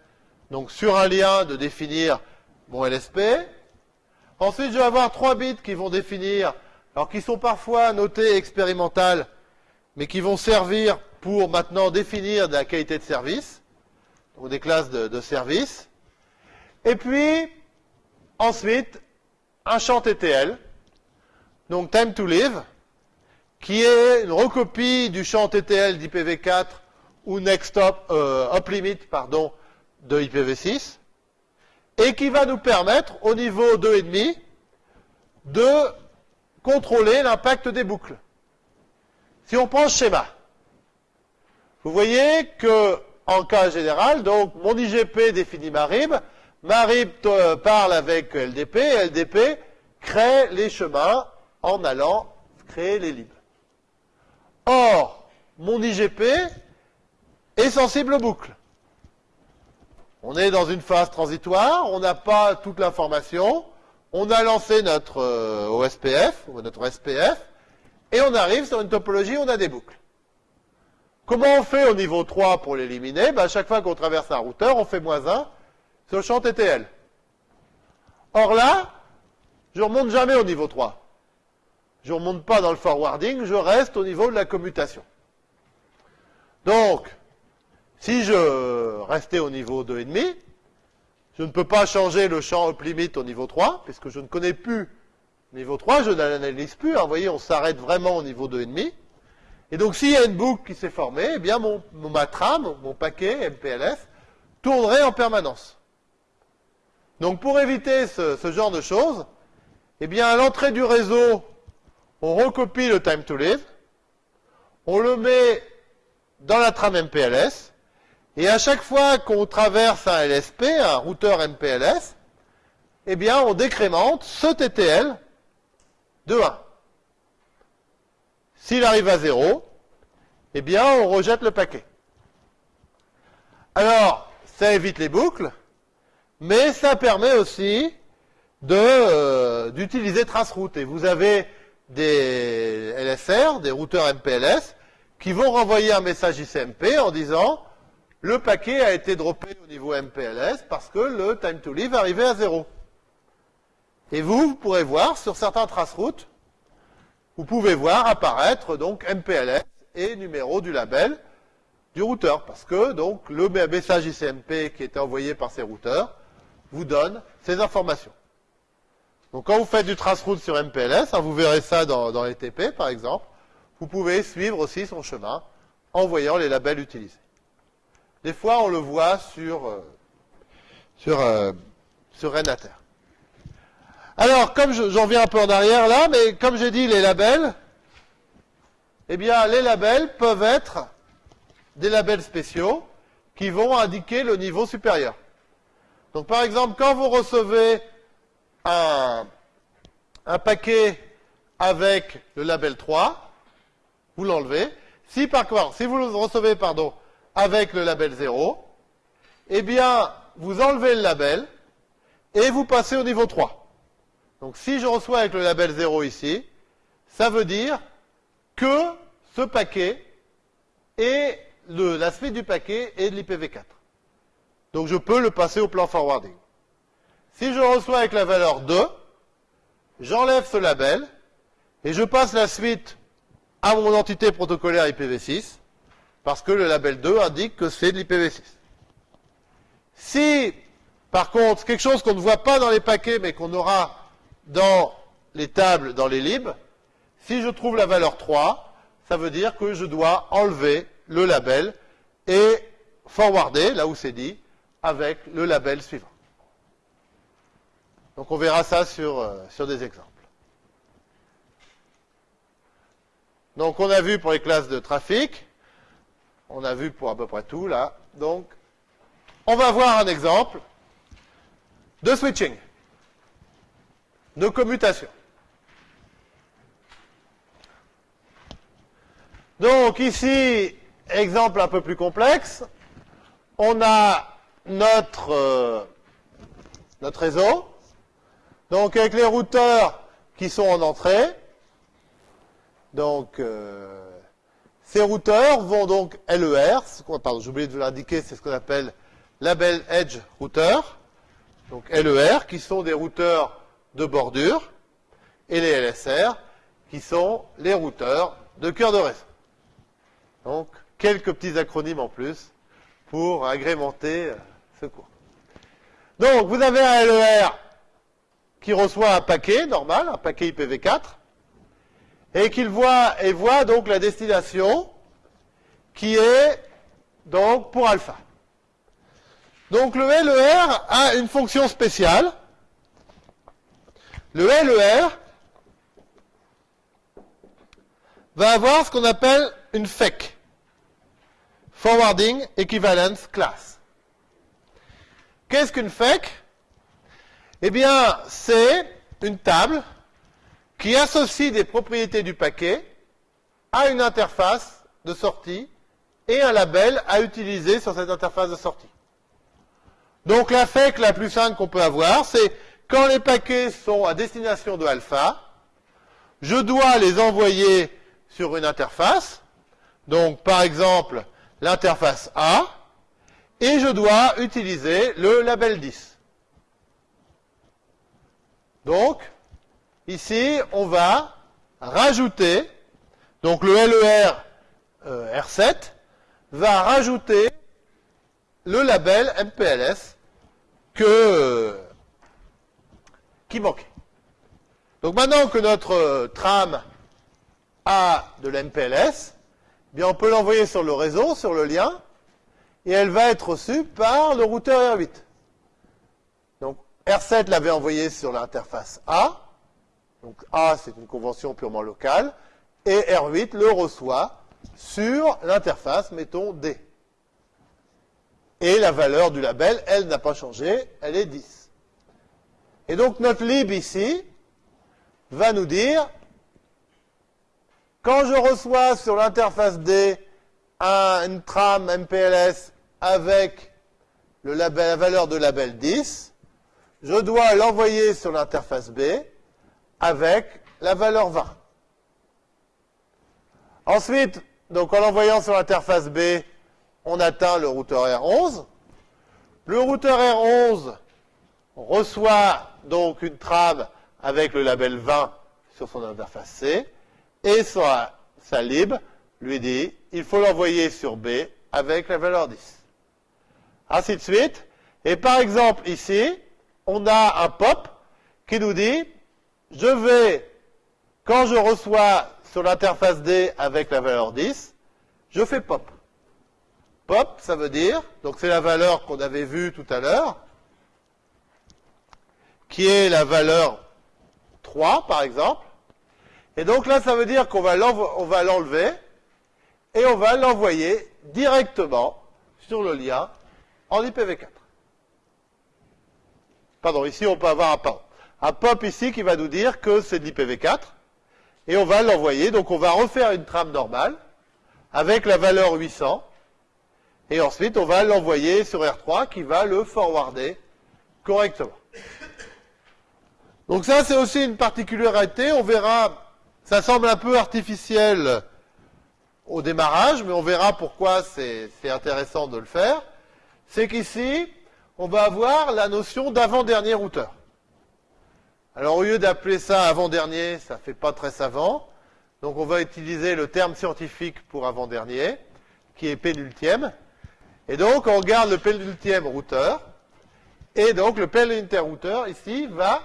donc sur un lien, de définir mon LSP. Ensuite, je vais avoir 3 bits qui vont définir, alors qui sont parfois notés expérimental, mais qui vont servir pour maintenant définir de la qualité de service, donc des classes de, service. Et puis, ensuite, un champ TTL, donc time to live, qui est une recopie du champ TTL d'IPv4 ou next up, euh, limit pardon, de IPv6, et qui va nous permettre, au niveau 2,5, de contrôler l'impact des boucles. Si on prend ce schéma, vous voyez que, en cas général, donc mon IGP définit ma RIB, ma RIB euh, parle avec LDP, LDP crée les chemins en allant créer les libres. Or, mon IGP est sensible aux boucles. On est dans une phase transitoire, on n'a pas toute l'information, on a lancé notre euh, OSPF, ou notre SPF, et on arrive sur une topologie où on a des boucles. Comment on fait au niveau 3 pour l'éliminer? Ben, À chaque fois qu'on traverse un routeur, on fait moins 1 sur le champ TTL. Or là, je ne remonte jamais au niveau 3. Je ne remonte pas dans le forwarding, je reste au niveau de la commutation. Donc, si je restais au niveau 2,5, je ne peux pas changer le champ up limit au niveau 3, puisque je ne connais plus niveau 3, je n'analyse plus. Hein, vous voyez, on s'arrête vraiment au niveau 2,5. Et donc, s'il y a une boucle qui s'est formée, eh bien, mon, ma trame, mon paquet MPLS, tournerait en permanence. Donc, pour éviter ce, ce genre de choses, eh bien, à l'entrée du réseau, on recopie le time to live, on le met dans la trame MPLS, et à chaque fois qu'on traverse un LSP, un routeur MPLS, eh bien, on décrémente ce TTL de 1. S'il arrive à 0, eh bien, on rejette le paquet. Alors, ça évite les boucles, mais ça permet aussi euh, d'utiliser traceroute. Et vous avez des LSR, des routeurs MPLS, qui vont renvoyer un message ICMP en disant le paquet a été droppé au niveau MPLS parce que le time to live arrivait à zéro. Et vous, vous pourrez voir sur certains traceroutes, vous pouvez voir apparaître donc MPLS et numéro du label du routeur, parce que donc le message ICMP qui était envoyé par ces routeurs vous donne ces informations. Donc quand vous faites du traceroute sur MPLS, hein, vous verrez ça dans, dans par exemple, vous pouvez suivre aussi son chemin en voyant les labels utilisés. Des fois, on le voit sur, euh, sur, euh, Renater. Alors, comme j'en viens un peu en arrière là, mais comme j'ai dit, les labels, eh bien, les labels peuvent être des labels spéciaux qui vont indiquer le niveau supérieur. Donc, par exemple, quand vous recevez un, un paquet avec le label 3, vous l'enlevez. Si par contre, si vous le recevez, pardon, avec le label 0, eh bien, vous enlevez le label et vous passez au niveau 3. Donc si je reçois avec le label 0 ici, ça veut dire que ce paquet est le, la suite du paquet est de l'IPv4. Donc je peux le passer au plan forwarding. Si je reçois avec la valeur 2, j'enlève ce label et je passe la suite à mon entité protocolaire IPv6 parce que le label 2 indique que c'est de l'IPv6. Si, par contre, quelque chose qu'on ne voit pas dans les paquets mais qu'on aura dans les tables, dans les libs, si je trouve la valeur 3, ça veut dire que je dois enlever le label et forwarder, là où c'est dit, avec le label suivant. Donc on verra ça sur, euh, sur des exemples. Donc on a vu pour les classes de trafic, on a vu pour à peu près tout là. Donc on va voir un exemple de switching de commutation. Donc ici, exemple un peu plus complexe, on a notre, euh, réseau, donc avec les routeurs qui sont en entrée, Donc, euh, ces routeurs vont donc LER, pardon, j'ai oublié de vous l'indiquer, c'est ce qu'on appelle label edge router, donc LER, qui sont des routeurs de bordure, et les LSR, qui sont les routeurs de cœur de réseau. Donc, quelques petits acronymes en plus pour agrémenter euh, ce cours. Donc, vous avez un LER qui reçoit un paquet normal, un paquet IPv4, et qu'il voit, et voit donc la destination qui est donc pour alpha. Donc le LER a une fonction spéciale. Le LER va avoir ce qu'on appelle une FEC, Forwarding Equivalence Class. Qu'est-ce qu'une FEC Eh bien, c'est une table qui associe des propriétés du paquet à une interface de sortie et un label à utiliser sur cette interface de sortie. Donc la FEC la plus simple qu'on peut avoir, c'est quand les paquets sont à destination de alpha, je dois les envoyer sur une interface, donc par exemple l'interface A, et je dois utiliser le label 10. Donc, Ici, on va rajouter, donc le LER euh, R7 va rajouter le label MPLS que, qui manquait. Donc maintenant que notre euh, tram a de l'MPLS, eh bien on peut l'envoyer sur le réseau, sur le lien, et elle va être reçue par le routeur R8. Donc R7 l'avait envoyé sur l'interface A, donc A, c'est une convention purement locale, et R8 le reçoit sur l'interface, mettons D. Et la valeur du label, elle n'a pas changé, elle est 10. Et donc notre lib ici va nous dire, quand je reçois sur l'interface D un, tram MPLS avec la valeur de label 10, je dois l'envoyer sur l'interface B avec la valeur 20. Ensuite, donc en l'envoyant sur l'interface B, on atteint le routeur R11. Le routeur R11 reçoit donc une trame avec le label 20 sur son interface C, et sa, sa lib lui dit, il faut l'envoyer sur B avec la valeur 10. Ainsi de suite. Et par exemple, ici, on a un pop qui nous dit, je vais, quand je reçois sur l'interface D avec la valeur 10, je fais pop. Pop, ça veut dire, donc c'est la valeur qu'on avait vue tout à l'heure, qui est la valeur 3, par exemple. Et donc là, ça veut dire qu'on va l'enlever et on va l'envoyer directement sur le lien en IPv4. Pardon, ici on peut avoir un pop un pop ici qui va nous dire que c'est de l'IPv4, et on va l'envoyer. Donc on va refaire une trame normale avec la valeur 800, et ensuite on va l'envoyer sur R3 qui va le forwarder correctement. Donc ça c'est aussi une particularité, on verra, ça semble un peu artificiel au démarrage, mais on verra pourquoi c'est intéressant de le faire. C'est qu'ici, on va avoir la notion d'avant-dernier routeur. Alors au lieu d'appeler ça avant-dernier, ça fait pas très savant. Donc on va utiliser le terme scientifique pour avant-dernier, qui est pénultième. Et donc on regarde le pénultième routeur. Et donc le pénultième routeur, ici, va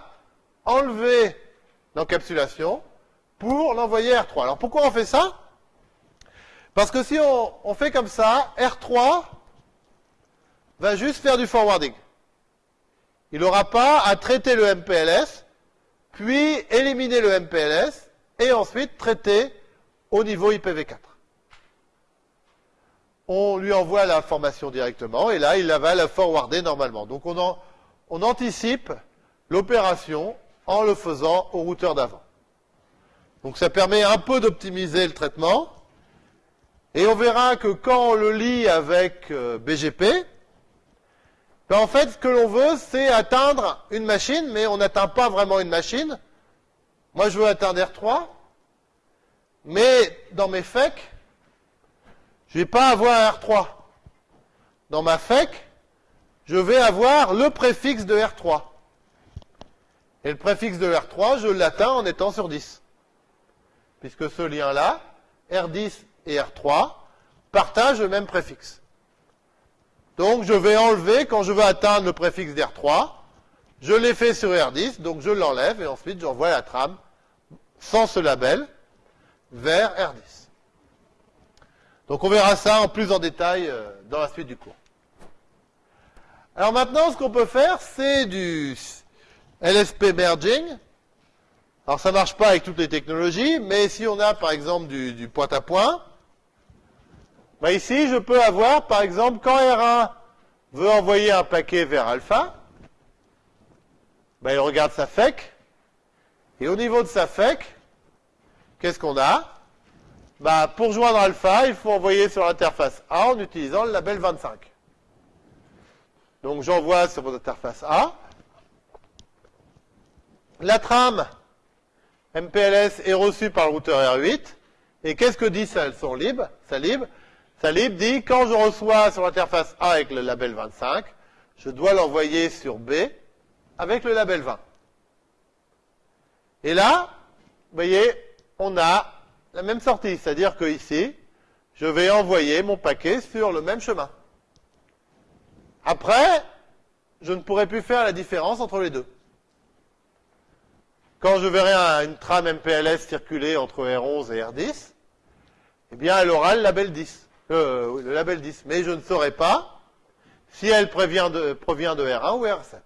enlever l'encapsulation pour l'envoyer à R3. Alors pourquoi on fait ça? Parce que si on, on fait comme ça, R3 va juste faire du forwarding. Il n'aura pas à traiter le MPLS puis éliminer le MPLS et ensuite traiter au niveau IPv4. On lui envoie l'information directement et là, il va la forwarder normalement. Donc on, on anticipe l'opération en le faisant au routeur d'avant. Donc ça permet un peu d'optimiser le traitement. Et on verra que quand on le lit avec euh, BGP, ben, en fait, ce que l'on veut, c'est atteindre une machine, mais on n'atteint pas vraiment une machine. Moi, je veux atteindre R3. Mais dans mes FEC, je ne vais pas avoir R3. Dans ma FEC, je vais avoir le préfixe de R3. Et le préfixe de R3, je l'atteins en étant sur 10. Puisque ce lien-là, R10 et R3, partagent le même préfixe. Donc je vais enlever, quand je veux atteindre le préfixe d'R3, je l'ai fait sur R10, donc je l'enlève et ensuite j'envoie la trame sans ce label vers R10. Donc on verra ça en plus en détail euh, dans la suite du cours. Alors maintenant, ce qu'on peut faire, c'est du LSP merging. Alors ça marche pas avec toutes les technologies, mais si on a par exemple du, point à point, bah ici je peux avoir par exemple quand R1 veut envoyer un paquet vers alpha, bah il regarde sa FEC, et au niveau de sa FEC, qu'est-ce qu'on a? Bah, Pour joindre alpha, il faut envoyer sur l'interface A en utilisant le label 25. Donc j'envoie sur votre interface A. La trame MPLS est reçue par le routeur R8. Et qu'est-ce que dit ça Son lib, sa lib? Sa lib dit quand je reçois sur l'interface A avec le label 25, je dois l'envoyer sur B avec le label 20. Et là, vous voyez, on a la même sortie, c'est-à-dire que ici, je vais envoyer mon paquet sur le même chemin. Après, je ne pourrai plus faire la différence entre les deux. Quand je verrai une trame MPLS circuler entre R11 et R10, eh bien, elle aura le label 10. Euh, le label 10. Mais je ne saurai pas si elle provient de, provient de R1 ou R7.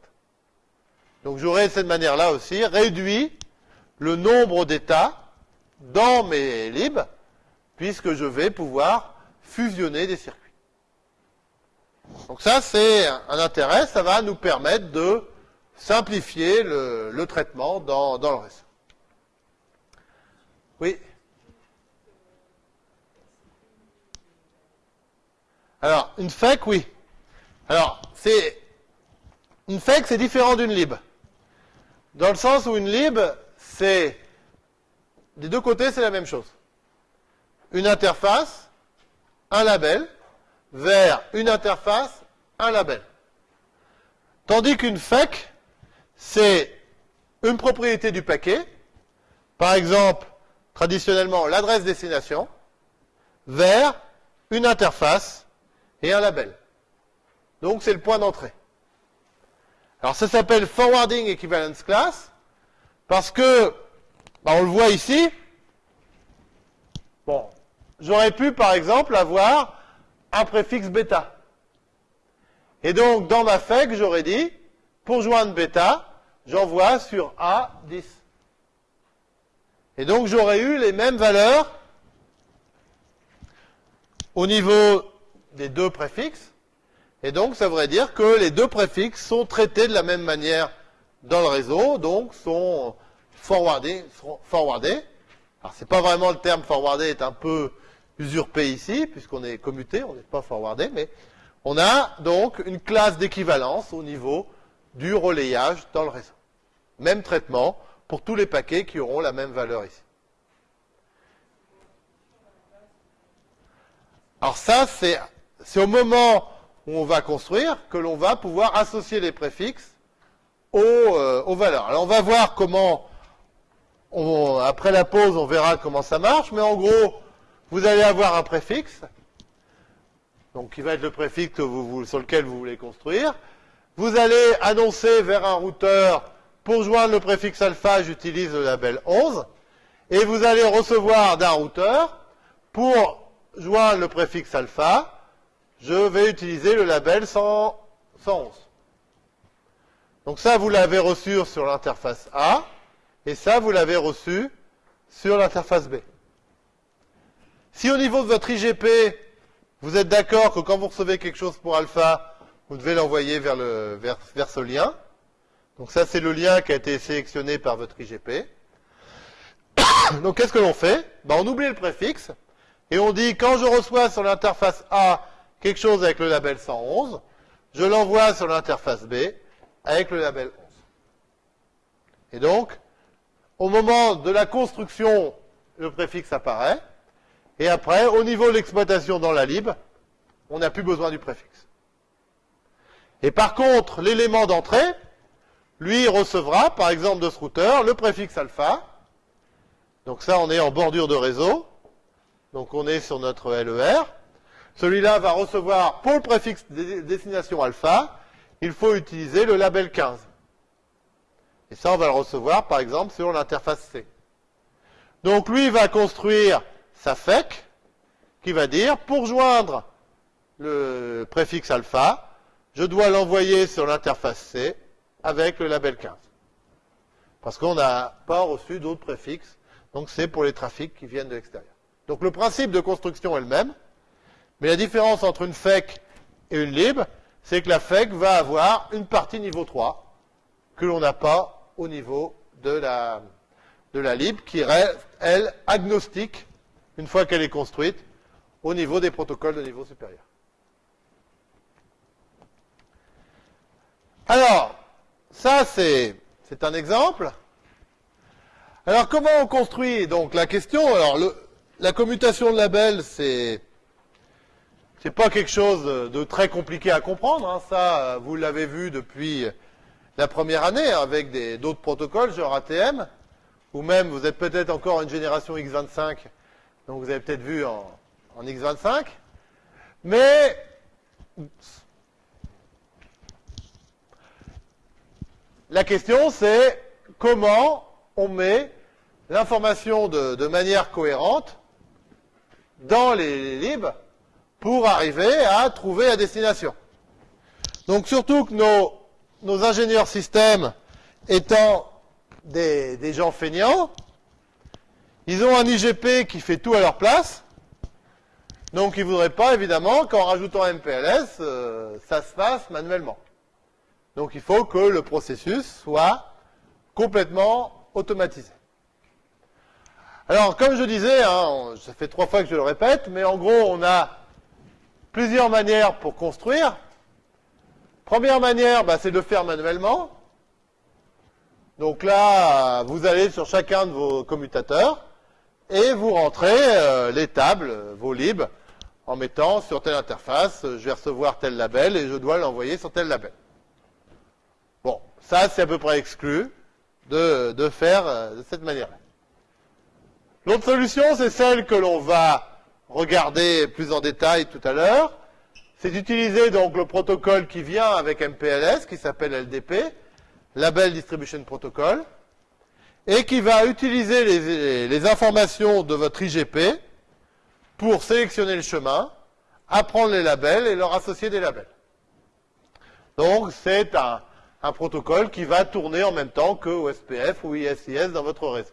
Donc j'aurai de cette manière-là aussi réduit le nombre d'états dans mes libs, puisque je vais pouvoir fusionner des circuits. Donc ça, c'est un intérêt, ça va nous permettre de simplifier le, traitement dans, dans, le réseau. Oui Alors, une FEC, oui. Alors, c'est une FEC, c'est différent d'une lib. Dans le sens où une lib, c'est des deux côtés, c'est la même chose. Une interface, un label, vers une interface, un label. Tandis qu'une FEC, c'est une propriété du paquet, par exemple, traditionnellement, l'adresse destination, vers une interface et un label. Donc, c'est le point d'entrée. Alors, ça s'appelle Forwarding Equivalence Class, parce que, bah, on le voit ici, bon, j'aurais pu, par exemple, avoir un préfixe bêta. Et donc, dans ma FEC, j'aurais dit, pour joindre bêta, j'envoie sur A10. Et donc, j'aurais eu les mêmes valeurs au niveau des deux préfixes. Et donc, ça voudrait dire que les deux préfixes sont traités de la même manière dans le réseau, donc sont forwardés. forwardés. Alors, c'est pas vraiment le terme forwardé est un peu usurpé ici, puisqu'on est commuté, on n'est pas forwardé, mais on a donc une classe d'équivalence au niveau du relayage dans le réseau. Même traitement pour tous les paquets qui auront la même valeur ici. Alors ça, c'est au moment où on va construire que l'on va pouvoir associer les préfixes aux, euh, aux, valeurs. Alors on va voir comment, après la pause, on verra comment ça marche, mais en gros, vous allez avoir un préfixe, donc qui va être le préfixe sur lequel vous voulez construire. Vous allez annoncer vers un routeur, pour joindre le préfixe alpha, j'utilise le label 11, et vous allez recevoir d'un routeur, pour joindre le préfixe alpha, je vais utiliser le label 111. Donc ça, vous l'avez reçu sur l'interface A, et ça, vous l'avez reçu sur l'interface B. Si au niveau de votre IGP, vous êtes d'accord que quand vous recevez quelque chose pour alpha, vous devez l'envoyer vers, vers, ce lien. Donc ça, c'est le lien qui a été sélectionné par votre IGP. Donc qu'est-ce que l'on fait? Ben, On oublie le préfixe et on dit quand je reçois sur l'interface A quelque chose avec le label 111, je l'envoie sur l'interface B avec le label 11. Et donc, au moment de la construction le préfixe apparaît. Et après, au niveau de l'exploitation dans la lib, on n'a plus besoin du préfixe. Et par contre, l'élément d'entrée, lui, recevra, par exemple de ce routeur, le préfixe alpha. Donc ça, on est en bordure de réseau. Donc on est sur notre LER. Celui-là va recevoir, pour le préfixe destination alpha, il faut utiliser le label 15. Et ça, on va le recevoir, par exemple, sur l'interface C. Donc lui va construire sa FEC, qui va dire, pour joindre le préfixe alpha, je dois l'envoyer sur l'interface C avec le label 15. Parce qu'on n'a pas reçu d'autres préfixes, donc c'est pour les trafics qui viennent de l'extérieur. Donc le principe de construction est le même, mais la différence entre une FEC et une lib, c'est que la FEC va avoir une partie niveau 3 que l'on n'a pas au niveau de la, de la lib, qui reste, elle, agnostique, une fois qu'elle est construite, au niveau des protocoles de niveau supérieur. Alors, ça c'est un exemple. Alors comment on construit donc la question? Alors la commutation de label c'est c'est pas quelque chose de très compliqué à comprendre. Hein. Ça vous l'avez vu depuis la première année avec d'autres protocoles genre ATM ou même vous êtes peut-être encore une génération X25 donc vous avez peut-être vu en, en X25 mais La question, c'est comment on met l'information de, manière cohérente dans les, libres pour arriver à trouver la destination. Donc surtout que nos, ingénieurs systèmes étant des, des, gens feignants, ils ont un IGP qui fait tout à leur place, donc ils ne voudraient pas évidemment qu'en rajoutant MPLS, euh, ça se fasse manuellement. Donc il faut que le processus soit complètement automatisé. Alors, comme je disais, hein, ça fait trois fois que je le répète, mais en gros, on a plusieurs manières pour construire. Première manière, bah, c'est de faire manuellement. Donc là, vous allez sur chacun de vos commutateurs et vous rentrez euh, les tables, vos libs, en mettant sur telle interface, je vais recevoir tel label et je dois l'envoyer sur tel label. Ça, c'est à peu près exclu de, faire euh, de cette manière-là. L'autre solution, c'est celle que l'on va regarder plus en détail tout à l'heure. C'est d'utiliser donc le protocole qui vient avec MPLS, qui s'appelle LDP, Label Distribution Protocol, et qui va utiliser les, informations de votre IGP pour sélectionner le chemin, apprendre les labels et leur associer des labels. Donc c'est un, un protocole qui va tourner en même temps que OSPF ou ISIS dans votre réseau.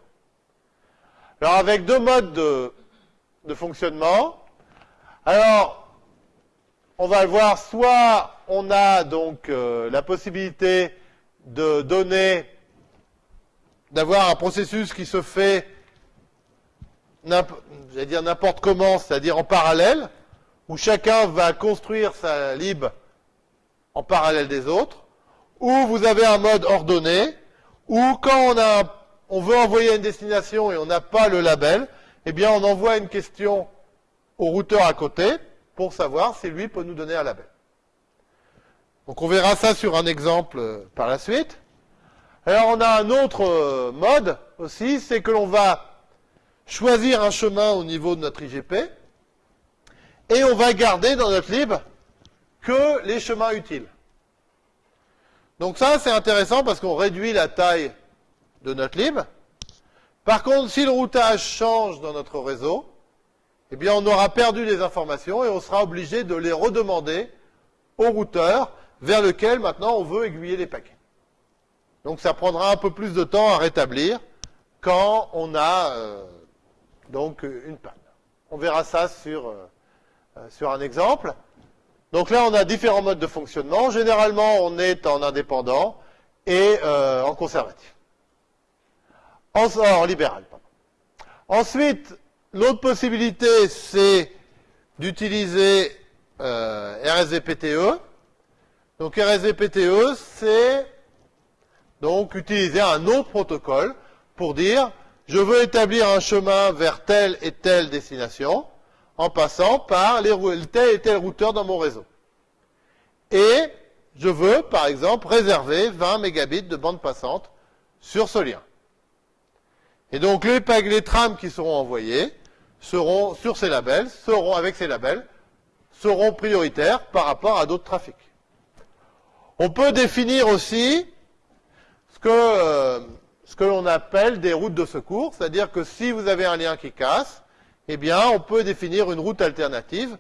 Alors avec deux modes de, fonctionnement. Alors, on va voir, soit on a donc euh, la possibilité de donner, d'avoir un processus qui se fait, n'importe comment, c'est-à-dire en parallèle, où chacun va construire sa lib en parallèle des autres ou vous avez un mode ordonné, ou quand on, a, on veut envoyer une destination et on n'a pas le label, eh on envoie une question au routeur à côté pour savoir si lui peut nous donner un label. Donc on verra ça sur un exemple euh, par la suite. Alors on a un autre euh, mode aussi, c'est que l'on va choisir un chemin au niveau de notre IGP et on va garder dans notre lib que les chemins utiles. Donc ça, c'est intéressant parce qu'on réduit la taille de notre lib. Par contre, si le routage change dans notre réseau, eh on aura perdu les informations et on sera obligé de les redemander au routeur vers lequel maintenant on veut aiguiller les paquets. Donc ça prendra un peu plus de temps à rétablir quand on a euh, donc une panne. On verra ça sur, euh, euh, sur un exemple. Donc là, on a différents modes de fonctionnement. Généralement, on est en indépendant et en conservatif. En, libéral. Ensuite, l'autre possibilité, c'est d'utiliser euh, RSVPTE. Donc RSVPTE, c'est donc utiliser un autre protocole pour dire je veux établir un chemin vers telle et telle destination en passant par tel et tel routeur dans mon réseau. Et je veux, par exemple, réserver 20 mégabits de bande passante sur ce lien. Et donc les, les trames qui seront envoyées seront sur ces labels, seront avec ces labels, seront prioritaires par rapport à d'autres trafics. On peut définir aussi ce que, euh, ce que l'on appelle des routes de secours, c'est-à-dire que si vous avez un lien qui casse, eh bien, on peut définir une route alternative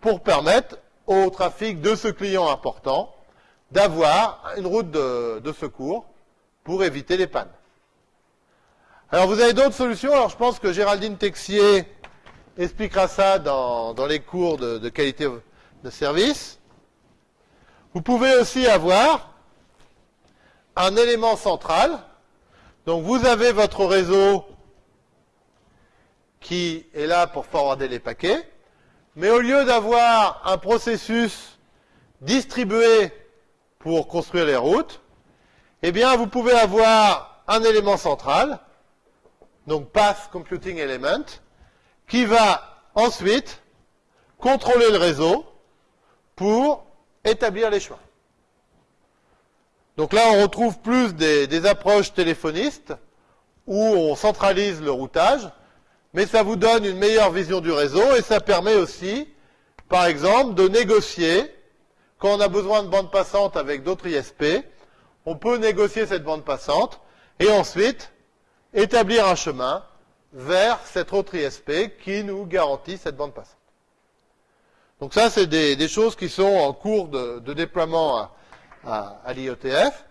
pour permettre au trafic de ce client important d'avoir une route de, secours pour éviter les pannes. Alors, vous avez d'autres solutions? Alors, je pense que Géraldine Texier expliquera ça dans, les cours de, de qualité de service. Vous pouvez aussi avoir un élément central. Donc, vous avez votre réseau qui est là pour forwarder les paquets. Mais au lieu d'avoir un processus distribué pour construire les routes, eh bien, vous pouvez avoir un élément central, donc Path Computing Element, qui va ensuite contrôler le réseau pour établir les choix. Donc là, on retrouve plus des, des approches téléphonistes où on centralise le routage mais ça vous donne une meilleure vision du réseau et ça permet aussi, par exemple, de négocier, quand on a besoin de bande passante avec d'autres ISP, on peut négocier cette bande passante et ensuite établir un chemin vers cette autre ISP qui nous garantit cette bande passante. Donc ça, c'est des, choses qui sont en cours de, déploiement à, l'IOTF.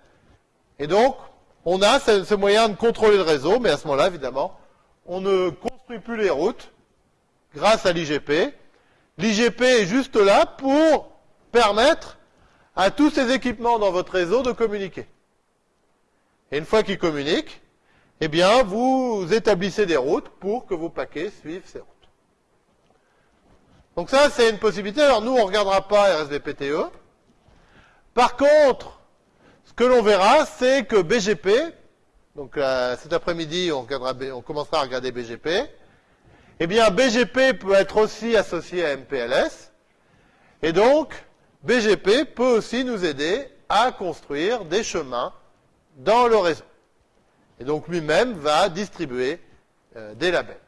Et donc, on a ce, ce, moyen de contrôler le réseau, mais à ce moment-là, évidemment, on ne construit plus les routes grâce à l'IGP. L'IGP est juste là pour permettre à tous ces équipements dans votre réseau de communiquer. Et une fois qu'ils communiquent, eh bien, vous établissez des routes pour que vos paquets suivent ces routes. Donc ça, c'est une possibilité. Alors nous, on ne regardera pas RSVPTE. Par contre, ce que l'on verra, c'est que BGP, donc cet après-midi, on, on, commencera à regarder BGP. Eh bien, BGP peut être aussi associé à MPLS. Et donc, BGP peut aussi nous aider à construire des chemins dans le réseau. Et donc, lui-même va distribuer euh, des labels.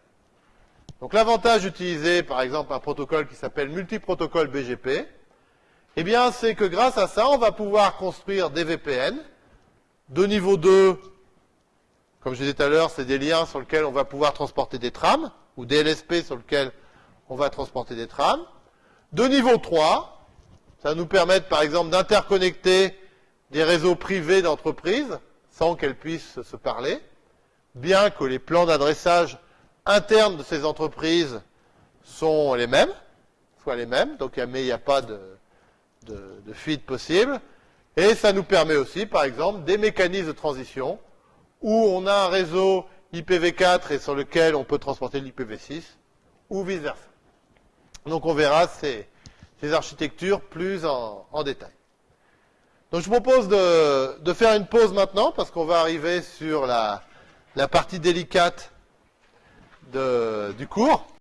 Donc, l'avantage d'utiliser, par exemple, un protocole qui s'appelle multiprotocole BGP, eh bien, c'est que grâce à ça, on va pouvoir construire des VPN de niveau 2 comme je disais tout à l'heure, c'est des liens sur lesquels on va pouvoir transporter des trames, ou des LSP sur lesquels on va transporter des trames. De niveau 3, ça va nous permettre par exemple d'interconnecter des réseaux privés d'entreprises sans qu'elles puissent se parler, bien que les plans d'adressage internes de ces entreprises sont les mêmes, soient les mêmes, donc mais il n'y a pas de, fuite possible. Et ça nous permet aussi, par exemple, des mécanismes de transition où on a un réseau IPv4 et sur lequel on peut transporter l'IPv6, ou vice-versa. Donc on verra ces, architectures plus en, détail. Donc je propose de, faire une pause maintenant, parce qu'on va arriver sur la, partie délicate du cours.